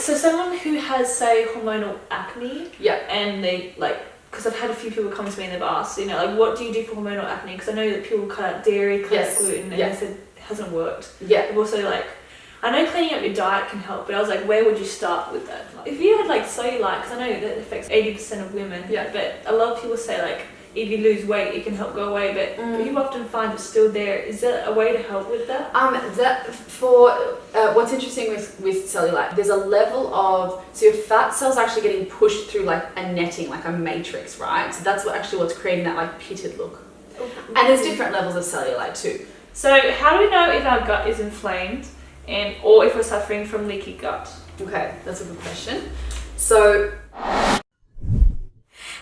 so someone who has say hormonal acne Yeah. and they like because I've had a few people come to me and they've asked, you know, like what do you do for hormonal acne? Because I know that people cut out dairy, cut Yes. out gluten, and Yeah. they said it hasn't worked. Yeah. I've also like, I know cleaning up your diet can help, but I was like, where would you start with that? Like, if you had like cellulite, because I know that affects 80% of women, Yeah. but a lot of people say like, if you lose weight, it can help go away, but Mm. you often find it's still there. Is there a way to help with that? Um, that for uh, what's interesting with with cellulite, there's a level of so your fat cells are actually getting pushed through like a netting, like a matrix, right? So that's what actually what's creating that like pitted look. And there's different levels of cellulite too. So how do we know if our gut is inflamed and or if we're suffering from leaky gut? Okay, that's a good question. So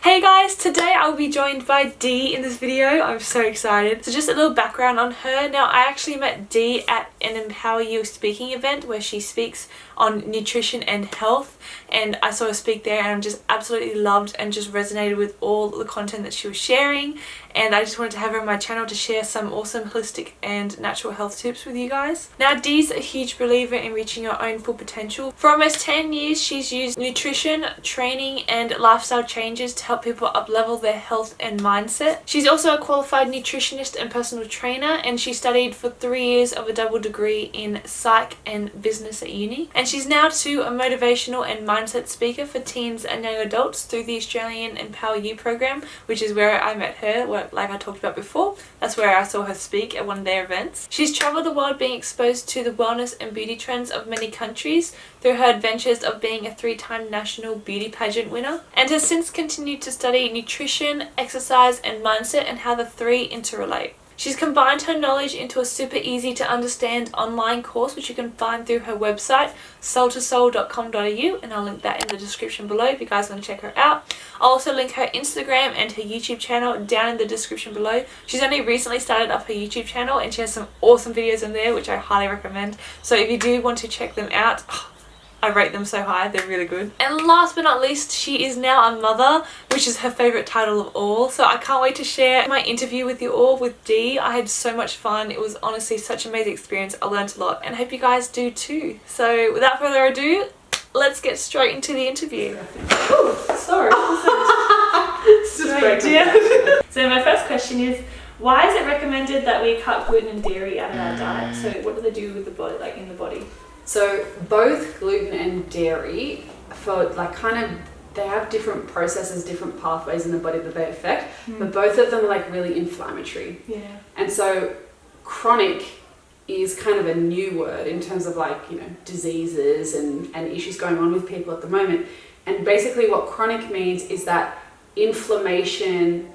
Hey guys, today I'll be joined by Dee in this video. I'm so excited. So just a little background on her. Now I actually met Dee at an Empower You speaking event where she speaks on nutrition and health and I saw her speak there and just absolutely loved and just resonated with all the content that she was sharing and I just wanted to have her on my channel to share some awesome holistic and natural health tips with you guys. Now Dee's a huge believer in reaching your own full potential. For almost 10 years she's used nutrition, training and lifestyle changes to help people up level their health and mindset. She's also a qualified nutritionist and personal trainer and she studied for three years of a double degree in psych and business at uni. And she's now too a motivational and mindset speaker for teens and young adults through the Australian Empower You program, which is where I met her, like I talked about before. That's where I saw her speak at one of their events. She's travelled the world being exposed to the wellness and beauty trends of many countries through her adventures of being a three-time national beauty pageant winner and has since continued to study nutrition, exercise and mindset and how the three interrelate. She's combined her knowledge into a super easy to understand online course which you can find through her website soul2soul.com.au and I'll link that in the description below if you guys want to check her out. I'll also link her Instagram and her YouTube channel down in the description below. She's only recently started up her YouTube channel and she has some awesome videos in there which I highly recommend. So if you do want to check them out, oh, I rate them so high, they're really good. And last but not least, she is now a mother, which is her favourite title of all. So I can't wait to share my interview with you all with Dee. I had so much fun. It was honestly such an amazing experience. I learned a lot and I hope you guys do too. So without further ado, let's get straight into the interview. Ooh, sorry. Straight in. so my first question is, why is it recommended that we cut gluten and dairy out of our diet? So what do they do with the body, like in the body? So both gluten and dairy, for like kind of, they have different processes, different pathways in the body that they affect, hmm. but both of them are like really inflammatory. Yeah. And so chronic is kind of a new word in terms of like, you know, diseases and, and issues going on with people at the moment. And basically what chronic means is that inflammation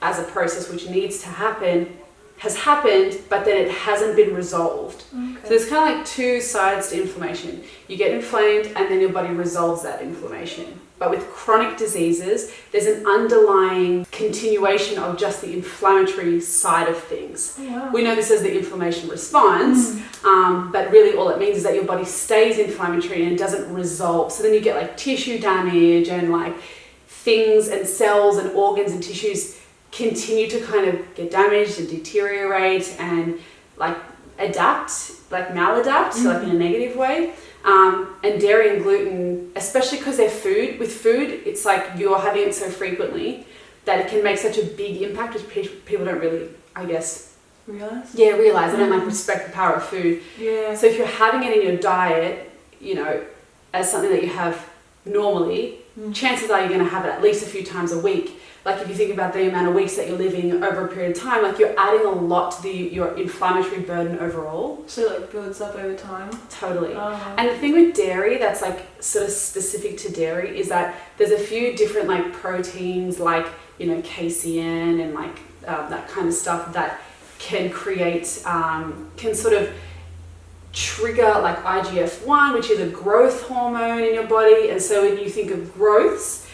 as a process which needs to happen has happened, but then it hasn't been resolved. So there's kind of like two sides to inflammation. You get inflamed and then your body resolves that inflammation. But with chronic diseases, there's an underlying continuation of just the inflammatory side of things. Oh, wow. We know this as the inflammation response, um, but really all it means is that your body stays inflammatory and doesn't resolve. So then you get like tissue damage and like things and cells and organs and tissues continue to kind of get damaged and deteriorate and like adapt, like maladapt, so like in a negative way. Um, and dairy and gluten, especially because they're food, with food, it's like you're having it so frequently that it can make such a big impact, which pe- people don't really, I guess, Realize? yeah, realize. They don't like respect the power of food. Yeah. So if you're having it in your diet, you know, as something that you have normally, Mm. chances are you're going to have it at least a few times a week. Like if you think about the amount of weeks that you're living over a period of time, like you're adding a lot to the your inflammatory burden overall. So it like builds up over time. Totally. Oh. And the thing with dairy that's like sort of specific to dairy is that there's a few different like proteins like, you know, casein and like um, that kind of stuff that can create, um, can sort of trigger like IGF-1, which is a growth hormone in your body. And so when you think of growths,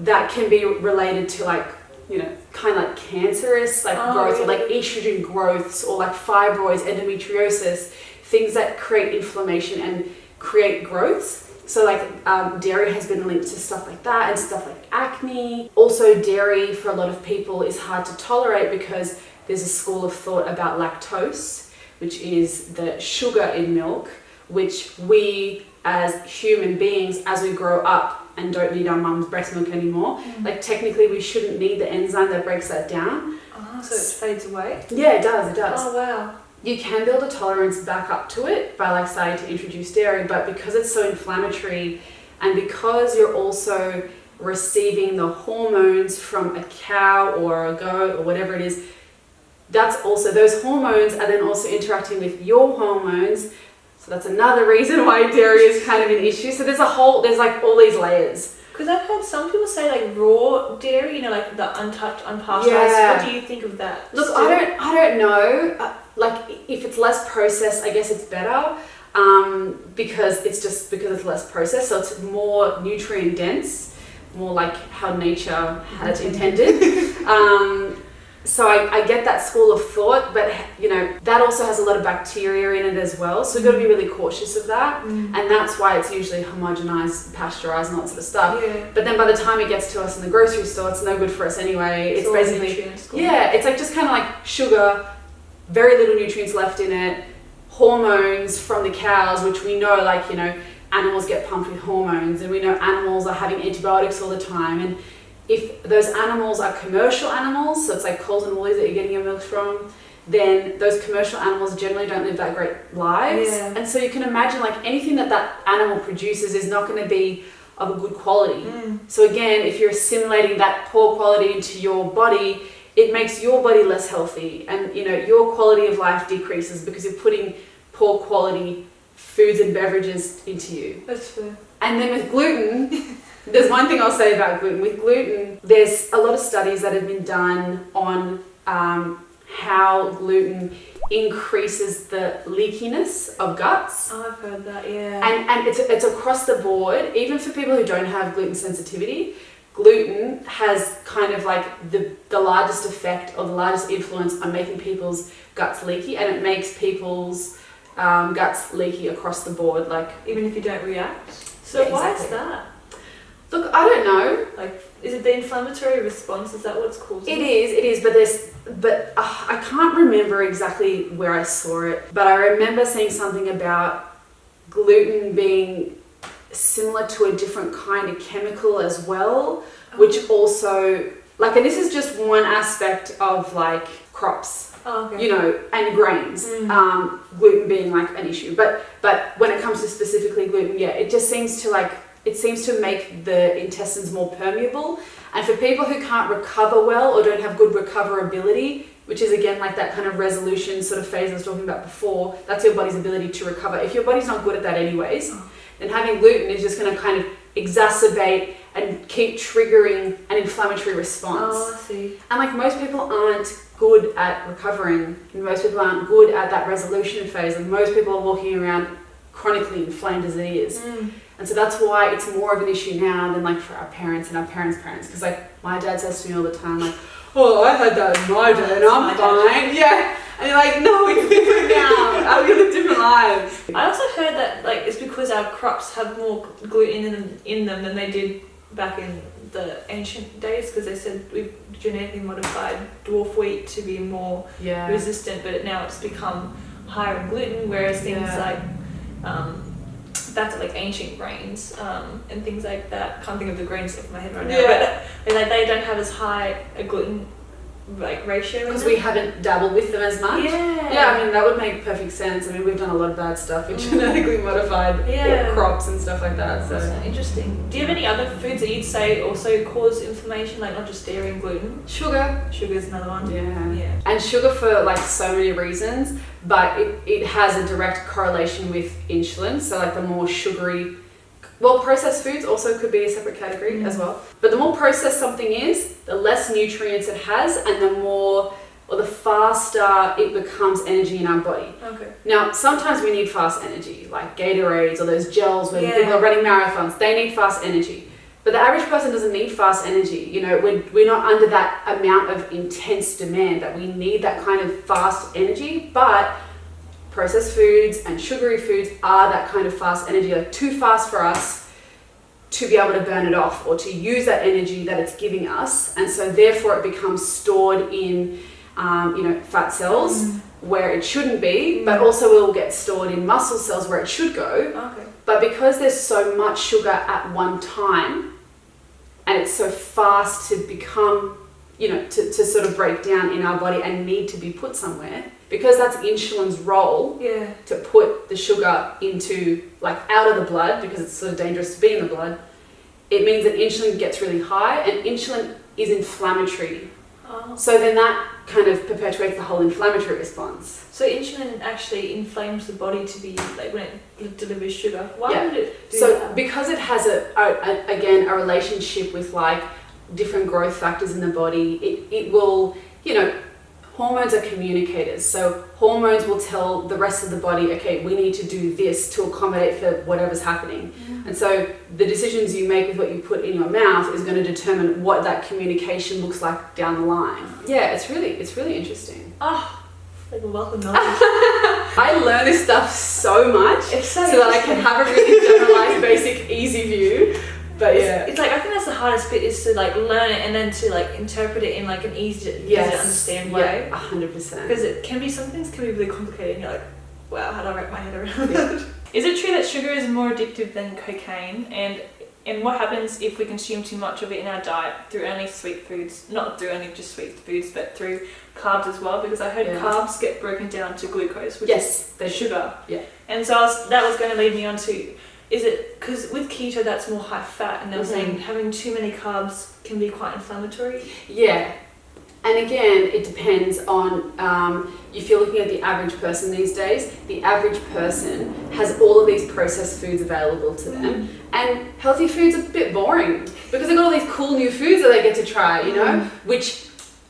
that can be related to like, you know, kind of like cancerous like Oh, growth or like estrogen growths or like fibroids, endometriosis, things that create inflammation and create growths. So like um, dairy has been linked to stuff like that and stuff like acne. Also dairy for a lot of people is hard to tolerate because there's a school of thought about lactose, which is the sugar in milk, which we as human beings as we grow up and don't need our mum's breast milk anymore. Mm. Like technically we shouldn't need the enzyme that breaks that down. Oh, so it fades away? Yeah, it does, it does. Oh, wow. You can build a tolerance back up to it by like starting to introduce dairy, but because it's so inflammatory and because you're also receiving the hormones from a cow or a goat or whatever it is, that's also, those hormones are then also interacting with your hormones. So that's another reason why dairy is kind of an issue. So there's a whole, there's like all these layers. Because I've heard some people say like raw dairy, you know, like the untouched, unpasteurized. Yeah. What do you think of that? Look, Still? I don't, I don't know. Uh, like, if it's less processed, I guess it's better um, because it's just because it's less processed, so it's more nutrient dense, more like how nature had intended. um, so I, I get that school of thought, but you know that also has a lot of bacteria in it as well. So we've got to be really cautious of that, Mm. and that's why it's usually homogenized, pasteurized, and all that sort of stuff. Yeah. But then by the time it gets to us in the grocery store, it's no good for us anyway. It's, all basically yeah, it's like just kind of like sugar, very little nutrients left in it, hormones from the cows, which we know, like, you know, animals get pumped with hormones, and we know animals are having antibiotics all the time. And if those animals are commercial animals, so it's like Coles and Woolies that you're getting your milk from, then those commercial animals generally don't live that great lives. Yeah. And so you can imagine, like, anything that that animal produces is not going to be of a good quality. Mm. So again, if you're assimilating that poor quality into your body, it makes your body less healthy and you know your quality of life decreases because you're putting poor quality foods and beverages into you. That's fair. And then with gluten, there's one thing I'll say about gluten. With gluten, there's a lot of studies that have been done on um, how gluten increases the leakiness of guts. Oh, I've heard that, yeah. And, and it's, it's across the board, even for people who don't have gluten sensitivity, gluten has kind of like the, the largest effect or the largest influence on making people's guts leaky and it makes people's um, guts leaky across the board. Like, Even if you don't react. So Yeah, why exactly. is that? Look, I don't know. Like, is it the inflammatory response? Is that what's causing it? It is, it is, but there's, but uh, I can't remember exactly where I saw it, but I remember seeing something about gluten being similar to a different kind of chemical as well, which also, like, and this is just one aspect of like crops, Oh, okay. you know, and grains, Mm. um, gluten being like an issue. But but when it comes to specifically gluten, yeah, it just seems to like it seems to make the intestines more permeable. And for people who can't recover well or don't have good recoverability, which is again like that kind of resolution sort of phase I was talking about before, that's your body's ability to recover. If your body's not good at that anyways, Oh. then having gluten is just going to kind of exacerbate and keep triggering an inflammatory response. Oh, I see. And like most people aren't good at recovering, and most people aren't good at that resolution phase, and most people are walking around chronically inflamed as it is. Mm. And so that's why it's more of an issue now than like for our parents and our parents' parents. Because like my dad says to me all the time, like, "Oh, I had that in my day, and I'm fine." Yeah, and you're like, "No, we're different now. we live different lives." I also heard that like it's because our crops have more gluten in them, in them than they did back in the ancient days because they said we've genetically modified dwarf wheat to be more Yeah. resistant, but now it's become higher in gluten, whereas things Yeah. like um, back to like ancient grains um, and things like that. Can't think of the grains off my head right now, Yeah. but like they don't have as high a gluten like ratio. Because we haven't dabbled with them as much. yeah Yeah, I mean that would make perfect sense. I mean we've done a lot of bad stuff with Mm. genetically modified Yeah. crops and stuff like that. So interesting. Do you have any other foods that you'd say also cause inflammation, like not just dairy and gluten? sugar, sugar is another one. yeah, Yeah. and sugar for like so many reasons, but it, it has a direct correlation with insulin. So like the more sugary, well, processed foods also could be a separate category Mm. as well. But the more processed something is, the less nutrients it has, and the more or the faster it becomes energy in our body. Okay. Now, sometimes we need fast energy, like Gatorades or those gels when Yeah. people are running marathons. They need fast energy. But the average person doesn't need fast energy. You know, we're, we're not under that amount of intense demand that we need that kind of fast energy. But processed foods and sugary foods are that kind of fast energy, like too fast for us to be able to burn it off or to use that energy that it's giving us. And so, therefore, it becomes stored in, um, you know, fat cells Mm. where it shouldn't be, but Mm. also it will get stored in muscle cells where it should go. Okay. But because there's so much sugar at one time, and it's so fast to become, you know, to, to sort of break down in our body and need to be put somewhere, because that's insulin's role Yeah. to put the sugar into, like, out of the blood, because it's sort of dangerous to be in the blood, it means that insulin gets really high, and insulin is inflammatory. Oh. So then that kind of perpetuates the whole inflammatory response. So insulin actually inflames the body to be like when it delivers sugar. Why Yeah. would it do So that? because it has a, a, a again a relationship with like different growth factors in the body, it, it will you know hormones are communicators. So hormones will tell the rest of the body, okay, we need to do this to accommodate for whatever's happening. And so the decisions you make with what you put in your mouth is going to determine what that communication looks like down the line. Yeah, it's really it's really interesting. Oh, like a knowledge. I learn this stuff so much so, so that I can have a really generalized, basic, easy view. But It's- yeah. It's, like I think that's the hardest bit is to like learn it and then to like interpret it in like an easy, easy Yes. to understand way. Yeah, hundred percent. Because it can be some things can be really complicated and you're like, wow, how do I wrap my head around Yeah. that? Is it true that sugar is more addictive than cocaine? And and what happens if we consume too much of it in our diet through only sweet foods? Not through only just sweet foods, but through carbs as well. Because I heard Yeah. carbs get broken down to glucose, which is Yes, the sugar. Yeah. And so I was, that was going to lead me on to, is it because with keto that's more high fat, and they were Mhm. saying having too many carbs can be quite inflammatory. Yeah. And again, it depends on um, if you're looking at the average person these days, the average person has all of these processed foods available to them. And healthy foods are a bit boring because they've got all these cool new foods that they get to try, you know, Mm. which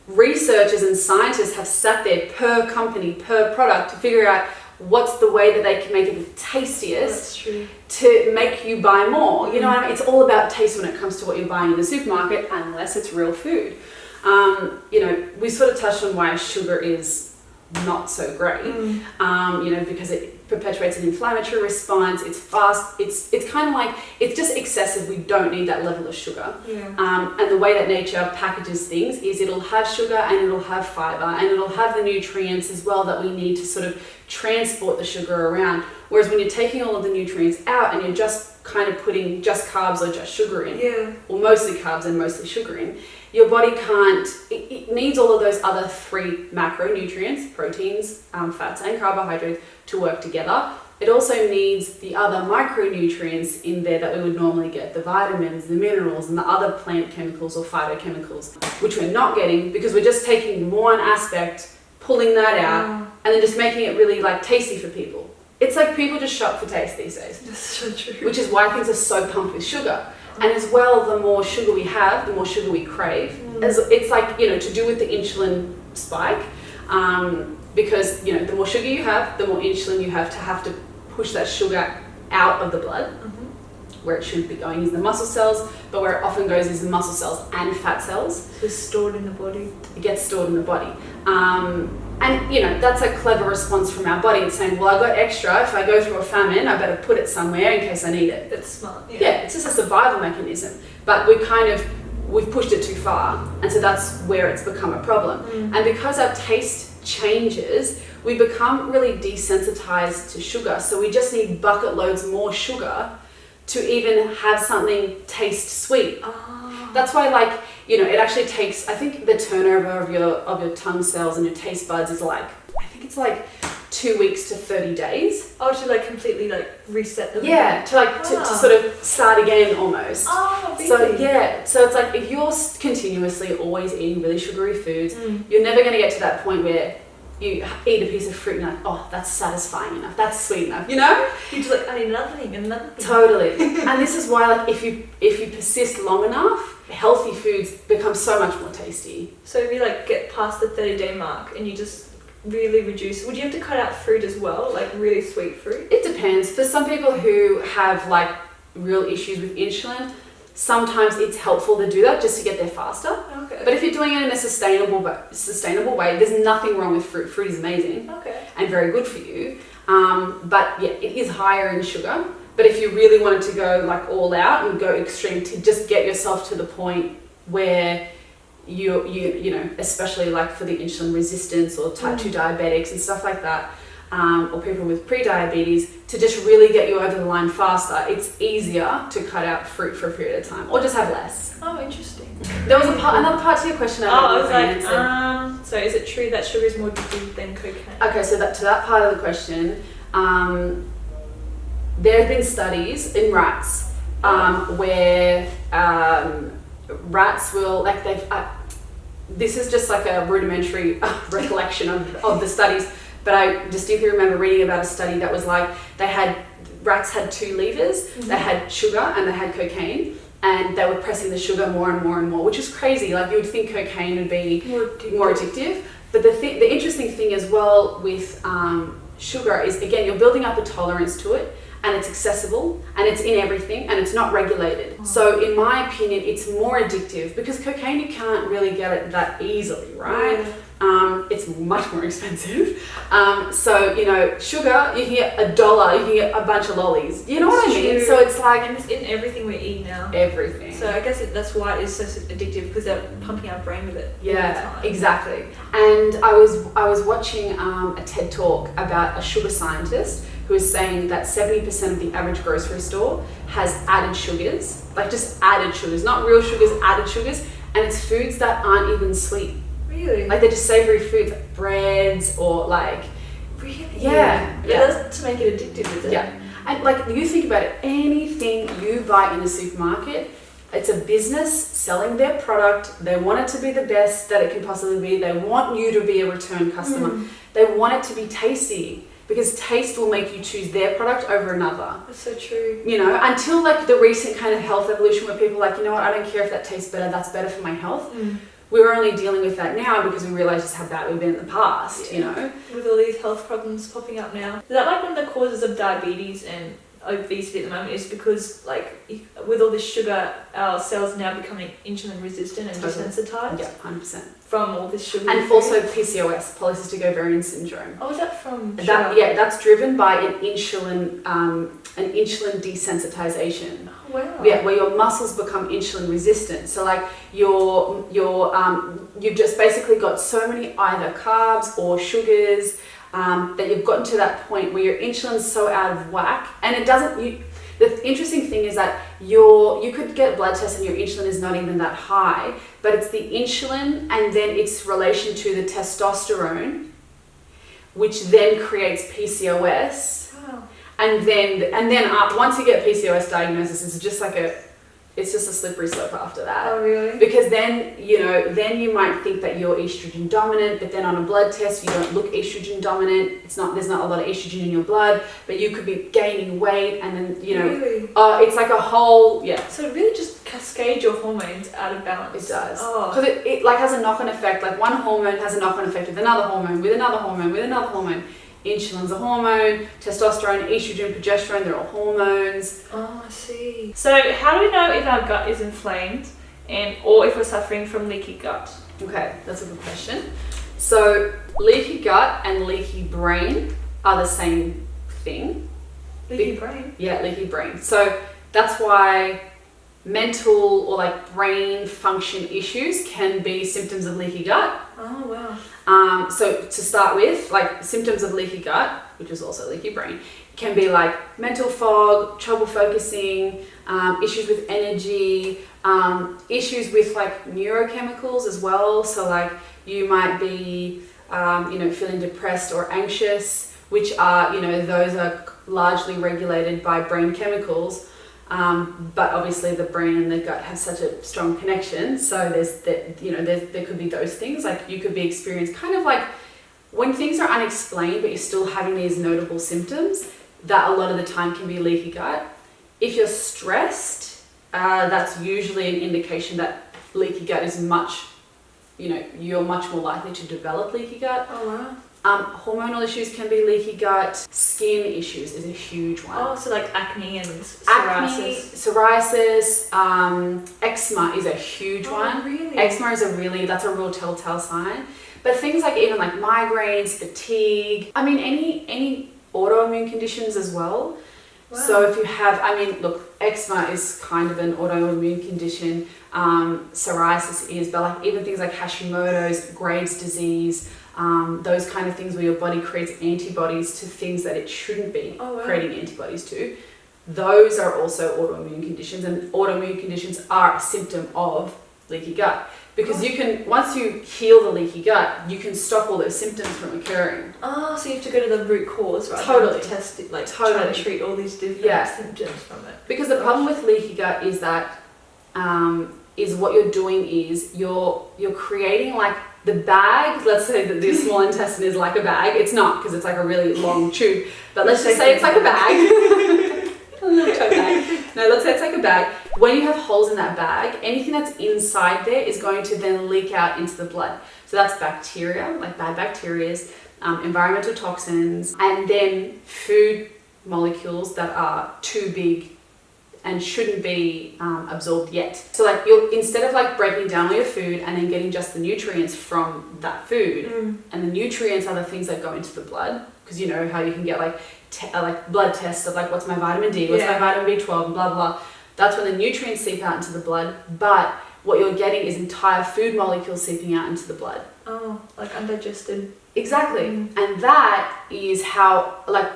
researchers and scientists have sat there per company, per product to figure out what's the way that they can make it the tastiest to make you buy more. You know I mean? It's all about taste when it comes to what you're buying in the supermarket, unless it's real food. Um, you know, we sort of touched on why sugar is not so great. Mm. Um, you know, because it perpetuates an inflammatory response. It's fast. It's it's kind of like it's just excessive. We don't need that level of sugar. Yeah. Um, and the way that nature packages things is it'll have sugar and it'll have fiber and it'll have the nutrients as well that we need to sort of transport the sugar around. Whereas when you're taking all of the nutrients out and you're just kind of putting just carbs or just sugar in, Yeah. or mostly carbs and mostly sugar in, your body can't, it, it needs all of those other three macronutrients, proteins, um, fats, and carbohydrates to work together. It also needs the other micronutrients in there that we would normally get the vitamins, the minerals, and the other plant chemicals or phytochemicals, which we're not getting because we're just taking one aspect, pulling that out, Wow. And then just making it really like tasty for people. It's like people just shop for taste these days That's so true. which is why things are so pumped with sugar. And as well, the more sugar we have, the more sugar we crave. Mm. As it's like you know to do with the insulin spike, um, because you know the more sugar you have, the more insulin you have to have to push that sugar out of the blood. Mhm. Where it should be going is the muscle cells, but where it often goes is the muscle cells and fat cells. So it's stored in the body. It gets stored in the body. Um, and you know that's a clever response from our body. It's saying, well, I got extra. If I go through a famine, I better put it somewhere in case I need it. That's smart. Yeah. yeah, it's just a survival mechanism. But we kind of we've pushed it too far, and so that's where it's become a problem. Mm. And because our taste changes, we become really desensitized to sugar. So we just need bucket loads more sugar to even have something taste sweet. Ah. That's why, like you know, it actually takes. I think the turnover of your of your tongue cells and your taste buds is like I think it's like two weeks to thirty days. Oh, to like completely like reset them. Yeah, to like to, to Ah. sort of start again almost. Oh, So yeah, so it's like if you're continuously always eating really sugary foods, Mm. you're never going to get to that point where you eat a piece of fruit and you're like, oh, that's satisfying enough, that's sweet enough, you know? You just like I need another thing, another thing. Totally. and this is why, like, if you if you persist long enough, healthy foods become so much more tasty. So if you like get past the thirty day mark and you just really reduce, would you have to cut out fruit as well, like really sweet fruit? It depends. For some people who have like real issues with insulin, sometimes it's helpful to do that just to get there faster. Okay. But if you're doing it in a sustainable but sustainable way, there's nothing wrong with fruit. Fruit is amazing okay. and very good for you. Um, but yeah, it is higher in sugar. But if you really wanted to go like all out and go extreme to just get yourself to the point where you you you know especially like for the insulin resistance or type 2 diabetics and stuff like that um, or people with pre-diabetes to just really get you over the line faster it's easier to cut out fruit for a period of time or just have less Oh, interesting. there was a part, another part to your question Oh, I was like, answered. um, so is it true that sugar is more addictive than cocaine? Okay, so that to that part of the question, um, there have been studies in rats um, where um, rats will like they've. Uh, this is just like a rudimentary recollection of, of the studies, but I distinctly remember reading about a study that was like they had rats had two levers. They had sugar and they had cocaine. And they were pressing the sugar more and more and more, which is crazy. Like you would think cocaine would be More addictive. more addictive. But the th- the interesting thing as well with um, sugar is again you're building up a tolerance to it, and it's accessible, and it's in everything, and it's not regulated. So in my opinion, it's more addictive because cocaine you can't really get it that easily, right? Yeah. Um, it's much more expensive. Um, so you know, sugar you can get a dollar, you can get a bunch of lollies. You know what I mean? true. So it's like And it's in everything we eat now. everything. So I guess it, that's why it's so addictive because they're pumping our brain with it. all the Yeah, exactly. And I was I was watching um, a TED talk about a sugar scientist who was saying that seventy percent of the average grocery store has added sugars, like just added sugars, not real sugars, added sugars, and it's foods that aren't even sweet. Really? Like they're just savory foods, like breads or like really? Yeah, yeah. That's to make it addictive, is it? yeah. And like you think about it, anything you buy in a supermarket, it's a business selling their product. They want it to be the best that it can possibly be. They want you to be a return customer. Mm. They want it to be tasty because taste will make you choose their product over another. That's so true. You know, until like the recent kind of health evolution where people are like, you know what, I don't care if that tastes better, that's better for my health. Mm. We're only dealing with that now because we realize just how bad we've been in the past, you know? With all these health problems popping up now. Is that like one of the causes of diabetes and obesity at the moment is because like with all this sugar our cells are now becoming insulin resistant and Totally. desensitized Yeah, 100%. from all this sugar. And also PCOS, polycystic ovarian syndrome. Oh, is that from That, yeah, that's driven by an insulin, um, an insulin desensitization. Oh, wow. Yeah, where your muscles become insulin resistant. So like your your um, you've just basically got so many either carbs or sugars um, that you've gotten to that point where your insulin's so out of whack, and it doesn't. You, the interesting thing is that your you could get blood test and your insulin is not even that high, but it's the insulin and then its relation to the testosterone, which then creates PCOS. And then and then uh, once you get PCOS diagnosis, it's just like a it's just a slippery slope after that. Oh, really? Because then you know, then you might think that you're estrogen dominant, but then on a blood test you don't look estrogen dominant. It's not there's not a lot of estrogen in your blood, but you could be gaining weight, and then you know, Really? uh, it's like a whole yeah. So it really just cascades your hormones out of balance. It does Oh. because it, it like has a knock-on effect. Like one hormone has a knock-on effect with another hormone, with another hormone, with another hormone. Insulin's a hormone, testosterone, estrogen, progesterone, they're all hormones. Oh, I see. So how do we know if our gut is inflamed and or if we're suffering from leaky gut? Okay, that's a good question. So, leaky gut and leaky brain are the same thing. Leaky brain. Yeah, leaky brain. So, that's why mental or like brain function issues can be symptoms of leaky gut. Oh wow. Um, so, to start with, like symptoms of leaky gut, which is also leaky brain, can be like mental fog, trouble focusing, um, issues with energy, um, issues with like neurochemicals as well. So, like you might be, um, you know, feeling depressed or anxious, which are, you know, those are largely regulated by brain chemicals. Um, but obviously, the brain and the gut have such a strong connection. So there's that, you know, there's, there could be those things. Like you could be experienced kind of like when things are unexplained, but you're still having these notable symptoms. That a lot of the time can be leaky gut. If you're stressed, uh, that's usually an indication that leaky gut is much, you know, you're much more likely to develop leaky gut. Oh wow. Um, hormonal issues can be leaky gut. Skin issues is a huge one. Oh, so like acne and Acne, psoriasis. psoriasis, um, eczema is a huge Oh, one. really? Eczema is a really that's a real telltale sign. But things like even like migraines, fatigue, I mean any any autoimmune conditions as well. Wow. So if you have, I mean, look, eczema is kind of an autoimmune condition. Um, psoriasis is, but like even things like Hashimoto's, Graves' disease, um, those kind of things where your body creates antibodies to things that it shouldn't be Oh, wow. creating antibodies to. Those are also autoimmune conditions, and autoimmune conditions are a symptom of leaky gut. Because you can, once you heal the leaky gut, you can stop all those symptoms from occurring. Oh, so you have to go to the root cause, right? Totally. Test it, like try Totally. to treat all these different Yeah. symptoms from it. Because the problem with leaky gut is that um, is what you're doing is you're you're creating like the bag. Let's say that the small intestine is like a bag. It's not because it's like a really long tube. But let's just say it's like a bag. a little tote bag. No, let's say it's like a bag. When you have holes in that bag, anything that's inside there is going to then leak out into the blood. So that's bacteria, like bad bacteria, um, environmental toxins, and then food molecules that are too big and shouldn't be um, absorbed yet. So like you're instead of like breaking down all your food and then getting just the nutrients from that food, Mm. and the nutrients are the things that go into the blood because you know how you can get like uh, like blood tests of like what's my vitamin D, what's Yeah. my vitamin B12, and blah blah. That's when the nutrients seep out into the blood, but what you're getting is entire food molecules seeping out into the blood. Oh, like undigested. Exactly. Mm. And that is how, like,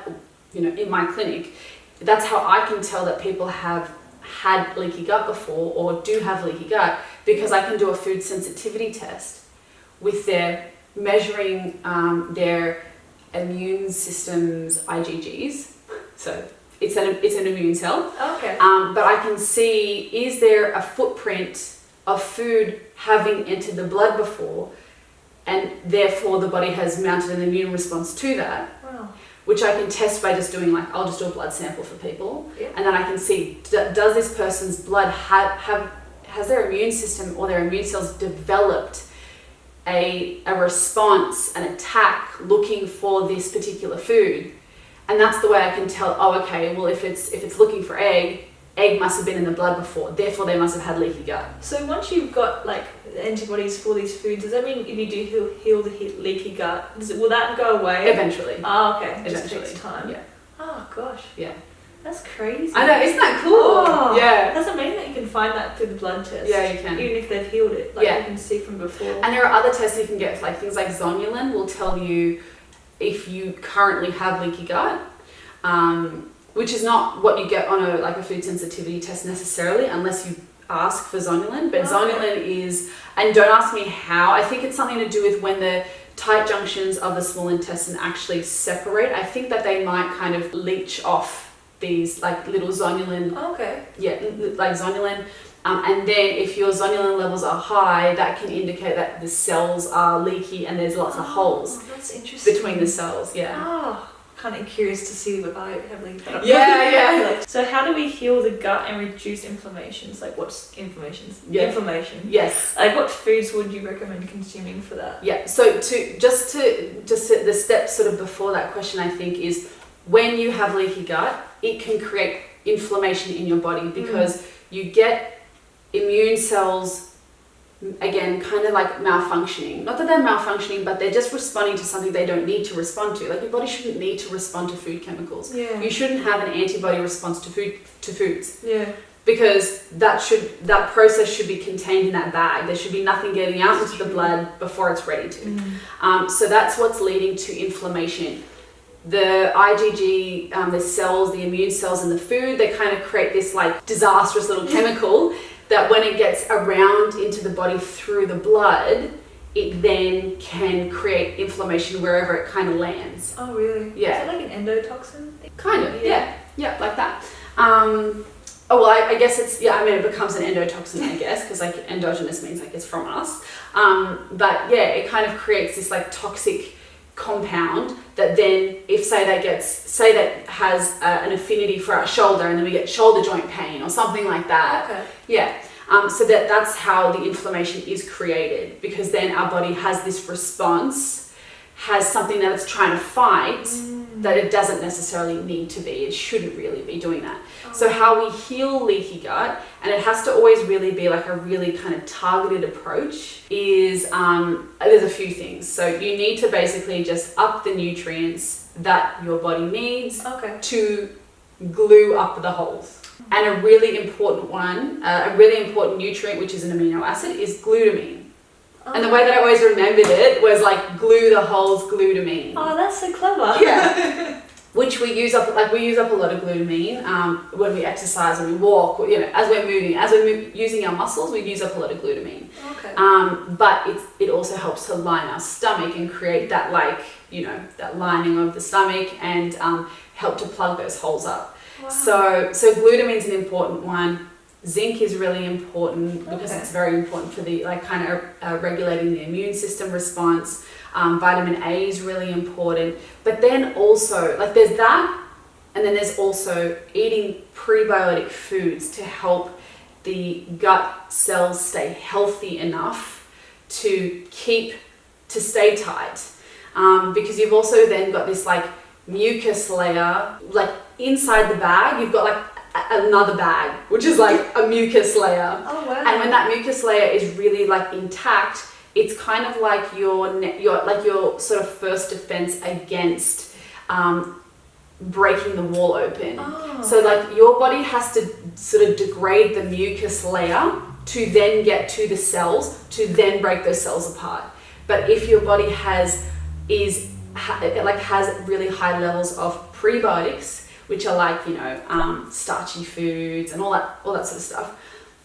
you know, in my clinic, that's how I can tell that people have had leaky gut before or do have leaky gut because I can do a food sensitivity test with their measuring um, their immune system's IgGs. So it's an, it's an immune cell. Okay. Um, but I can see is there a footprint of food having entered the blood before, and therefore the body has mounted an immune response to that, Wow. Which I can test by just doing like I'll just do a blood sample for people, Yeah. and then I can see does this person's blood have have has their immune system or their immune cells developed a a response, an attack looking for this particular food, and that's the way I can tell. Oh, okay. Well, if it's if it's looking for egg, egg must have been in the blood before. Therefore, they must have had leaky gut. So once you've got like antibodies for these foods, does that mean if you do heal, heal the he- leaky gut, does it, will that go away? Eventually. Oh, okay. It just takes time. Yeah. Oh gosh. Yeah. That's crazy. I know. Isn't that cool? Oh, Yeah. That's amazing that you can find that through the blood test. Yeah, you can. Even if they've healed it, like Yeah. you can see from before. And there are other tests you can get, like things like zonulin will tell you if you currently have leaky gut, um, which is not what you get on a like a food sensitivity test necessarily, unless you ask for zonulin. But zonulin is, and don't ask me how. I think it's something to do with when the tight junctions of the small intestine actually separate. I think that they might kind of leach off these like little zonulin okay. yeah, like zonulin. Um, and then if your zonulin levels are high, that can indicate that the cells are leaky and there's lots of holes Oh, that's interesting. between the cells. Yeah. Oh, kind of curious to see if I have leaky gut. Yeah, yeah. So how do we heal the gut and reduce inflammations? Like what's inflammations? Yeah. Inflammation. Yes. Like what foods would you recommend consuming for that? Yeah. So to just to just to, the step sort of before that question, I think is when you have leaky gut, it can create inflammation in your body mm. because you get immune cells again kind of like malfunctioning. Not that they're malfunctioning but they're just responding to something they don't need to respond to. Like your body shouldn't need to respond to food chemicals. Yeah. you shouldn't have an antibody response to food to foods. Yeah. because that should that process should be contained in that bag. There should be nothing getting out into the blood before it's ready to. Um, so that's what's leading to inflammation. The IgG, um, the cells, the immune cells in the food, they kind of create this like disastrous little chemical that when it gets around into the body through the blood, it then can create inflammation wherever it kind of lands. Oh really? Yeah. Is it like an endotoxin thing? Kind of, Yeah. yeah, yeah, like that. Um, oh well, I, I guess it's yeah. I mean, it becomes an endotoxin, I guess, because like endogenous means like it's from us. Um, but yeah, it kind of creates this like toxic compound that then, if say that gets say that has uh, an affinity for our shoulder, and then we get shoulder joint pain or something like that. Okay. Yeah. Um, so that that's how the inflammation is created because then our body has this response, has something that it's trying to fight that it doesn't necessarily need to be. It shouldn't really be doing that. So how we heal leaky gut, and it has to always really be like a really kind of targeted approach, is um, there's a few things. So you need to basically just up the nutrients that your body needs Okay. to glue up the holes. And a really important one, uh, a really important nutrient, which is an amino acid, is glutamine. And the way that I always remembered it was like glue the holes glutamine. Oh, that's so clever. Yeah. Which we use up, like we use up a lot of glutamine um, when we exercise and we walk, you know, as we're moving, as we're using our muscles, we use up a lot of glutamine. Okay. Um, but it's, it also helps to line our stomach and create that like, you know, that lining of the stomach and um, help to plug those holes up. Wow. So, so glutamine's an important one. Zinc is really important because Okay. it's very important for the like kind of uh, regulating the immune system response. Um, vitamin A is really important, but then also like there's that, and then there's also eating prebiotic foods to help the gut cells stay healthy enough to keep to stay tight. Um, because you've also then got this like mucus layer, like inside the bag, you've got like another bag, which is like a mucus layer. oh wow. And when that mucus layer is really like intact, it's kind of like your your like your sort of first defense against um, breaking the wall open. Oh. So like your body has to sort of degrade the mucus layer to then get to the cells to then break those cells apart. But if your body has is ha- like has really high levels of prebiotics, which are like you know um, starchy foods and all that all that sort of stuff,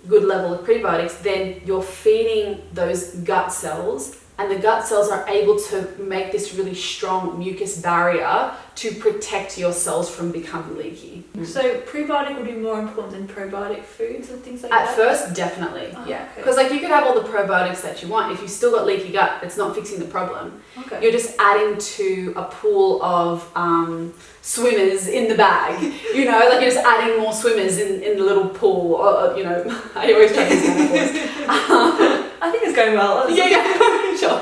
good level of prebiotics, then you're feeding those gut cells, and the gut cells are able to make this really strong mucus barrier to protect your cells from becoming leaky. So prebiotic would be more important than probiotic foods and things like that? At first, definitely, Oh, yeah. okay. Because like you could have all the probiotics that you want. If you still got leaky gut, it's not fixing the problem. Okay. You're just adding to a pool of um, swimmers in the bag. You know, like you're just adding more swimmers in, in the little pool. Or, you know, I always try to metaphors. I think it's going well. yeah, yeah, sure.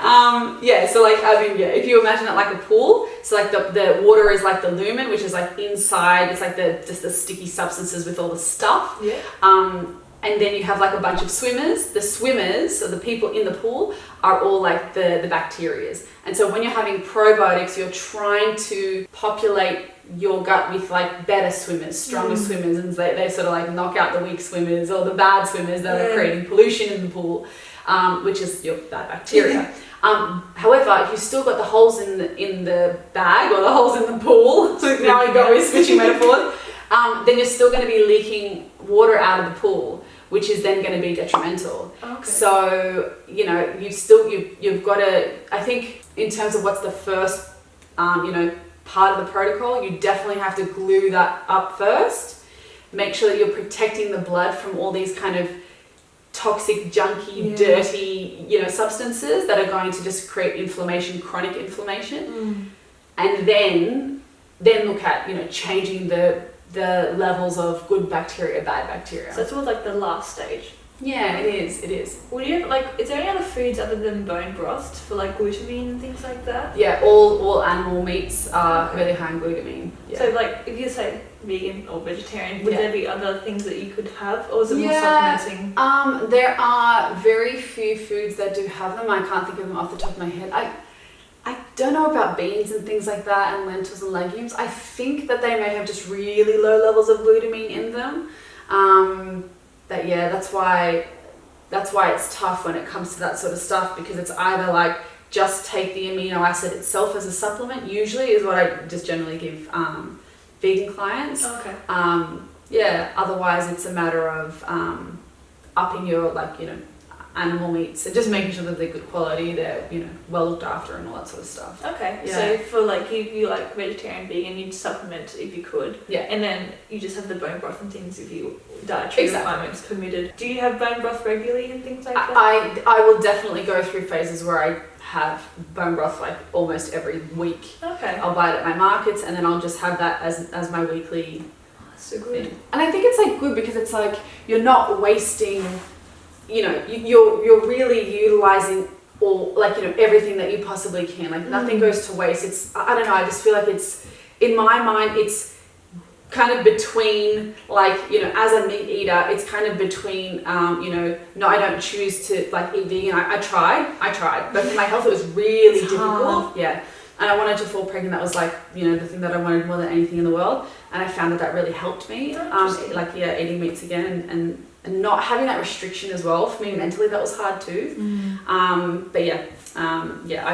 Um, yeah, so like I mean, yeah, if you imagine it like a pool, so like the, the water is like the lumen, which is like inside. It's like the just the sticky substances with all the stuff. Yeah. Um, and then you have like a bunch of swimmers. The swimmers, so the people in the pool, are all like the, the bacterias. And so when you're having probiotics, you're trying to populate your gut with like better swimmers, stronger Mm. swimmers, and they, they sort of like knock out the weak swimmers or the bad swimmers that Yeah. are creating pollution in the pool, um, which is your bad bacteria. Um, however, if you've still got the holes in the, in the bag or the holes in the pool, so now we go with switching metaphors, um, then you're still going to be leaking water out of the pool, which is then going to be detrimental. Okay. So you know you've still you you've got to. I think in terms of what's the first, um, you know, part of the protocol, you definitely have to glue that up first. Make sure that you're protecting the blood from all these kind of toxic, junky, Yeah. dirty, you know, substances that are going to just create inflammation, chronic inflammation Mm. and then then look at you know changing the the levels of good bacteria bad bacteria So it's all like the last stage. Yeah it is it is Would you have, like, is there any other foods other than bone broth for like glutamine and things like that? yeah all all animal meats are really high in glutamine yeah. So like, if you say vegan or vegetarian, would Yeah. there be other things that you could have, or is it more Yeah. supplementing? um there are very few foods that do have them i can't think of them off the top of my head i I don't know about beans and things like that and lentils and legumes. I think that they may have just really low levels of glutamine in them. Um, but yeah, that's why that's why it's tough when it comes to that sort of stuff because it's either like just take the amino acid itself as a supplement. Usually is what I just generally give um, vegan clients. Okay. Um, yeah, otherwise it's a matter of um, upping your like you know animal meats and just making sure that they're good quality, they're you know well looked after and all that sort of stuff. Okay. Yeah. So for like if you like vegetarian, vegan, you'd supplement if you could, Yeah. and then you just have the bone broth and things if you dietary Exactly. requirements permitted. Do you have bone broth regularly and things like that? I, I will definitely go through phases where I have bone broth like almost every week. okay. I'll buy it at my markets and then I'll just have that as as my weekly oh, That's so good. thing. And I think it's like good because it's like you're not wasting, you know, you, you're you're really utilizing all like you know everything that you possibly can. Like nothing Mm. goes to waste. It's I don't know. I just feel like it's in my mind it's kind of between like you know as a meat eater it's kind of between um, you know no i don't choose to like eat vegan i, I tried i tried but for my health it was really It's difficult hard. yeah and i wanted to fall pregnant that was like you know the thing that i wanted more than anything in the world and I found that that really helped me. Um, like yeah, eating meats again, and and not having that restriction as well for me mentally that was hard too. Mm. Um, but yeah, um, yeah,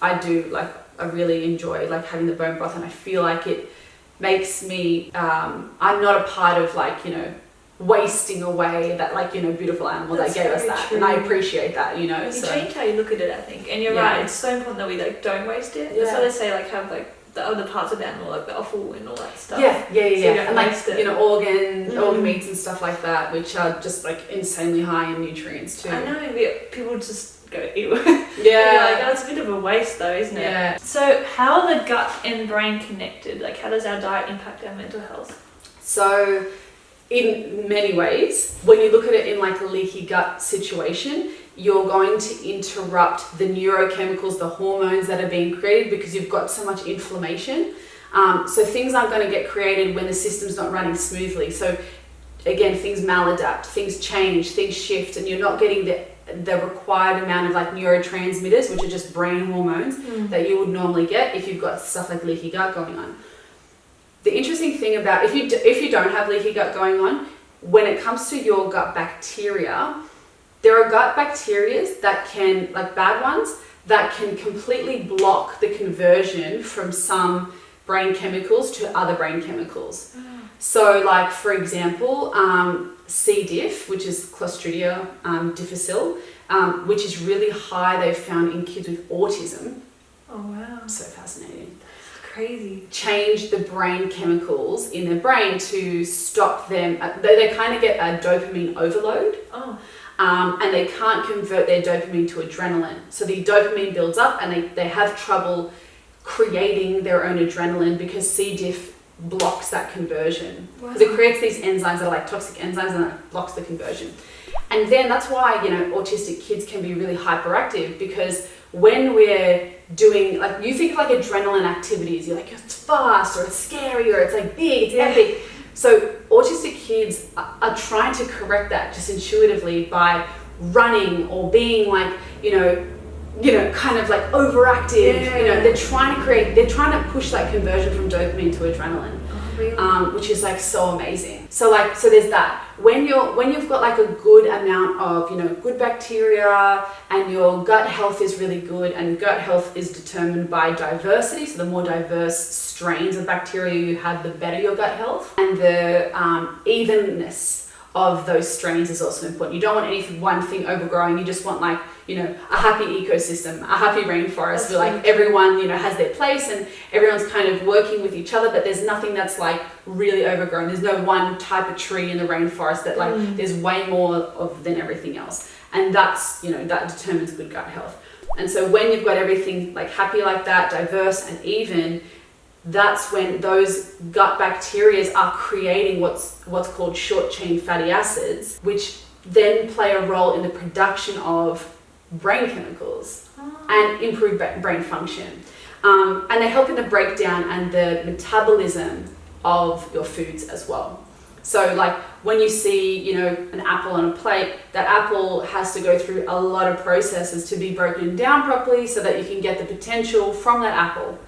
I I do like I really enjoy like having the bone broth, and I feel like it makes me. Um, I'm not a part of like you know wasting away that like you know beautiful animal That's that gave us that, true. and I appreciate that. You know, You so change how you look at it, I think, and you're Yeah. right. It's so important that we like don't waste it. That's why they say like have like the other parts of the animal, like the offal and all that stuff. yeah, yeah, yeah, So you yeah. and like it. you know organ Mm. organ meats and stuff like that, which are just like insanely high in nutrients too. I know people just go ew. Yeah. Like, oh, it's a bit of a waste though, isn't it? Yeah. So how are the gut and brain connected? Like how does our diet impact our mental health? So, in many ways, when you look at it in like a leaky gut situation, you're going to interrupt the neurochemicals, the hormones that are being created because you've got so much inflammation. Um, so things aren't going to get created when the system's not running smoothly. So again, things maladapt, things change, things shift, and you're not getting the the required amount of like neurotransmitters, which are just brain hormones that you would normally get if you've got stuff like leaky gut going on. The interesting thing about if you d- if you don't have leaky gut going on, when it comes to your gut bacteria, there are gut bacteria that can like bad ones that can completely block the conversion from some brain chemicals to other brain chemicals. So, like for example, um, C. diff, which is Clostridia um, difficile, um, which is really high. They've found in kids with autism. Oh wow, So fascinating it's crazy. change the brain chemicals in their brain to stop them. uh, They, they kind of get a dopamine overload Oh, um, and they can't convert their dopamine to adrenaline. So the dopamine builds up and they, they have trouble creating their own adrenaline because C. diff blocks that conversion. Because it creates these enzymes that are like toxic enzymes and it blocks the conversion. And then that's why, you know, autistic kids can be really hyperactive because when we're doing, like, you think of like adrenaline activities, you're like, it's fast or it's scary or it's like big, it's epic. So autistic kids are, trying to correct that just intuitively by running or being like, you know, you know, kind of like overactive. You know, they're trying to create, they're trying to push that conversion from dopamine to adrenaline really? um, which is like so amazing. So like so there's that. When you're when you've got like a good amount of you know good bacteria and your gut health is really good and gut health is determined by diversity. So the more diverse strains of bacteria you have, the better your gut health and the um, evenness of those strains is also important. You don't want any one thing overgrowing. You just want like you know a happy ecosystem, a happy rainforest That's where like everyone you know has their place and everyone's kind of working with each other. But there's nothing that's like really overgrown. There's no one type of tree in the rainforest that like Mm. there's way more of than everything else, and that's you know that determines good gut health. And so when you've got everything like happy like that, diverse and even, that's when those gut bacteria are creating what's what's called short chain fatty acids, which then play a role in the production of brain chemicals Oh. and improve brain function. Um, and they help in the breakdown and the metabolism of your foods as well. So, like when you see, you know, an apple on a plate, that apple has to go through a lot of processes to be broken down properly so that you can get the potential from that apple.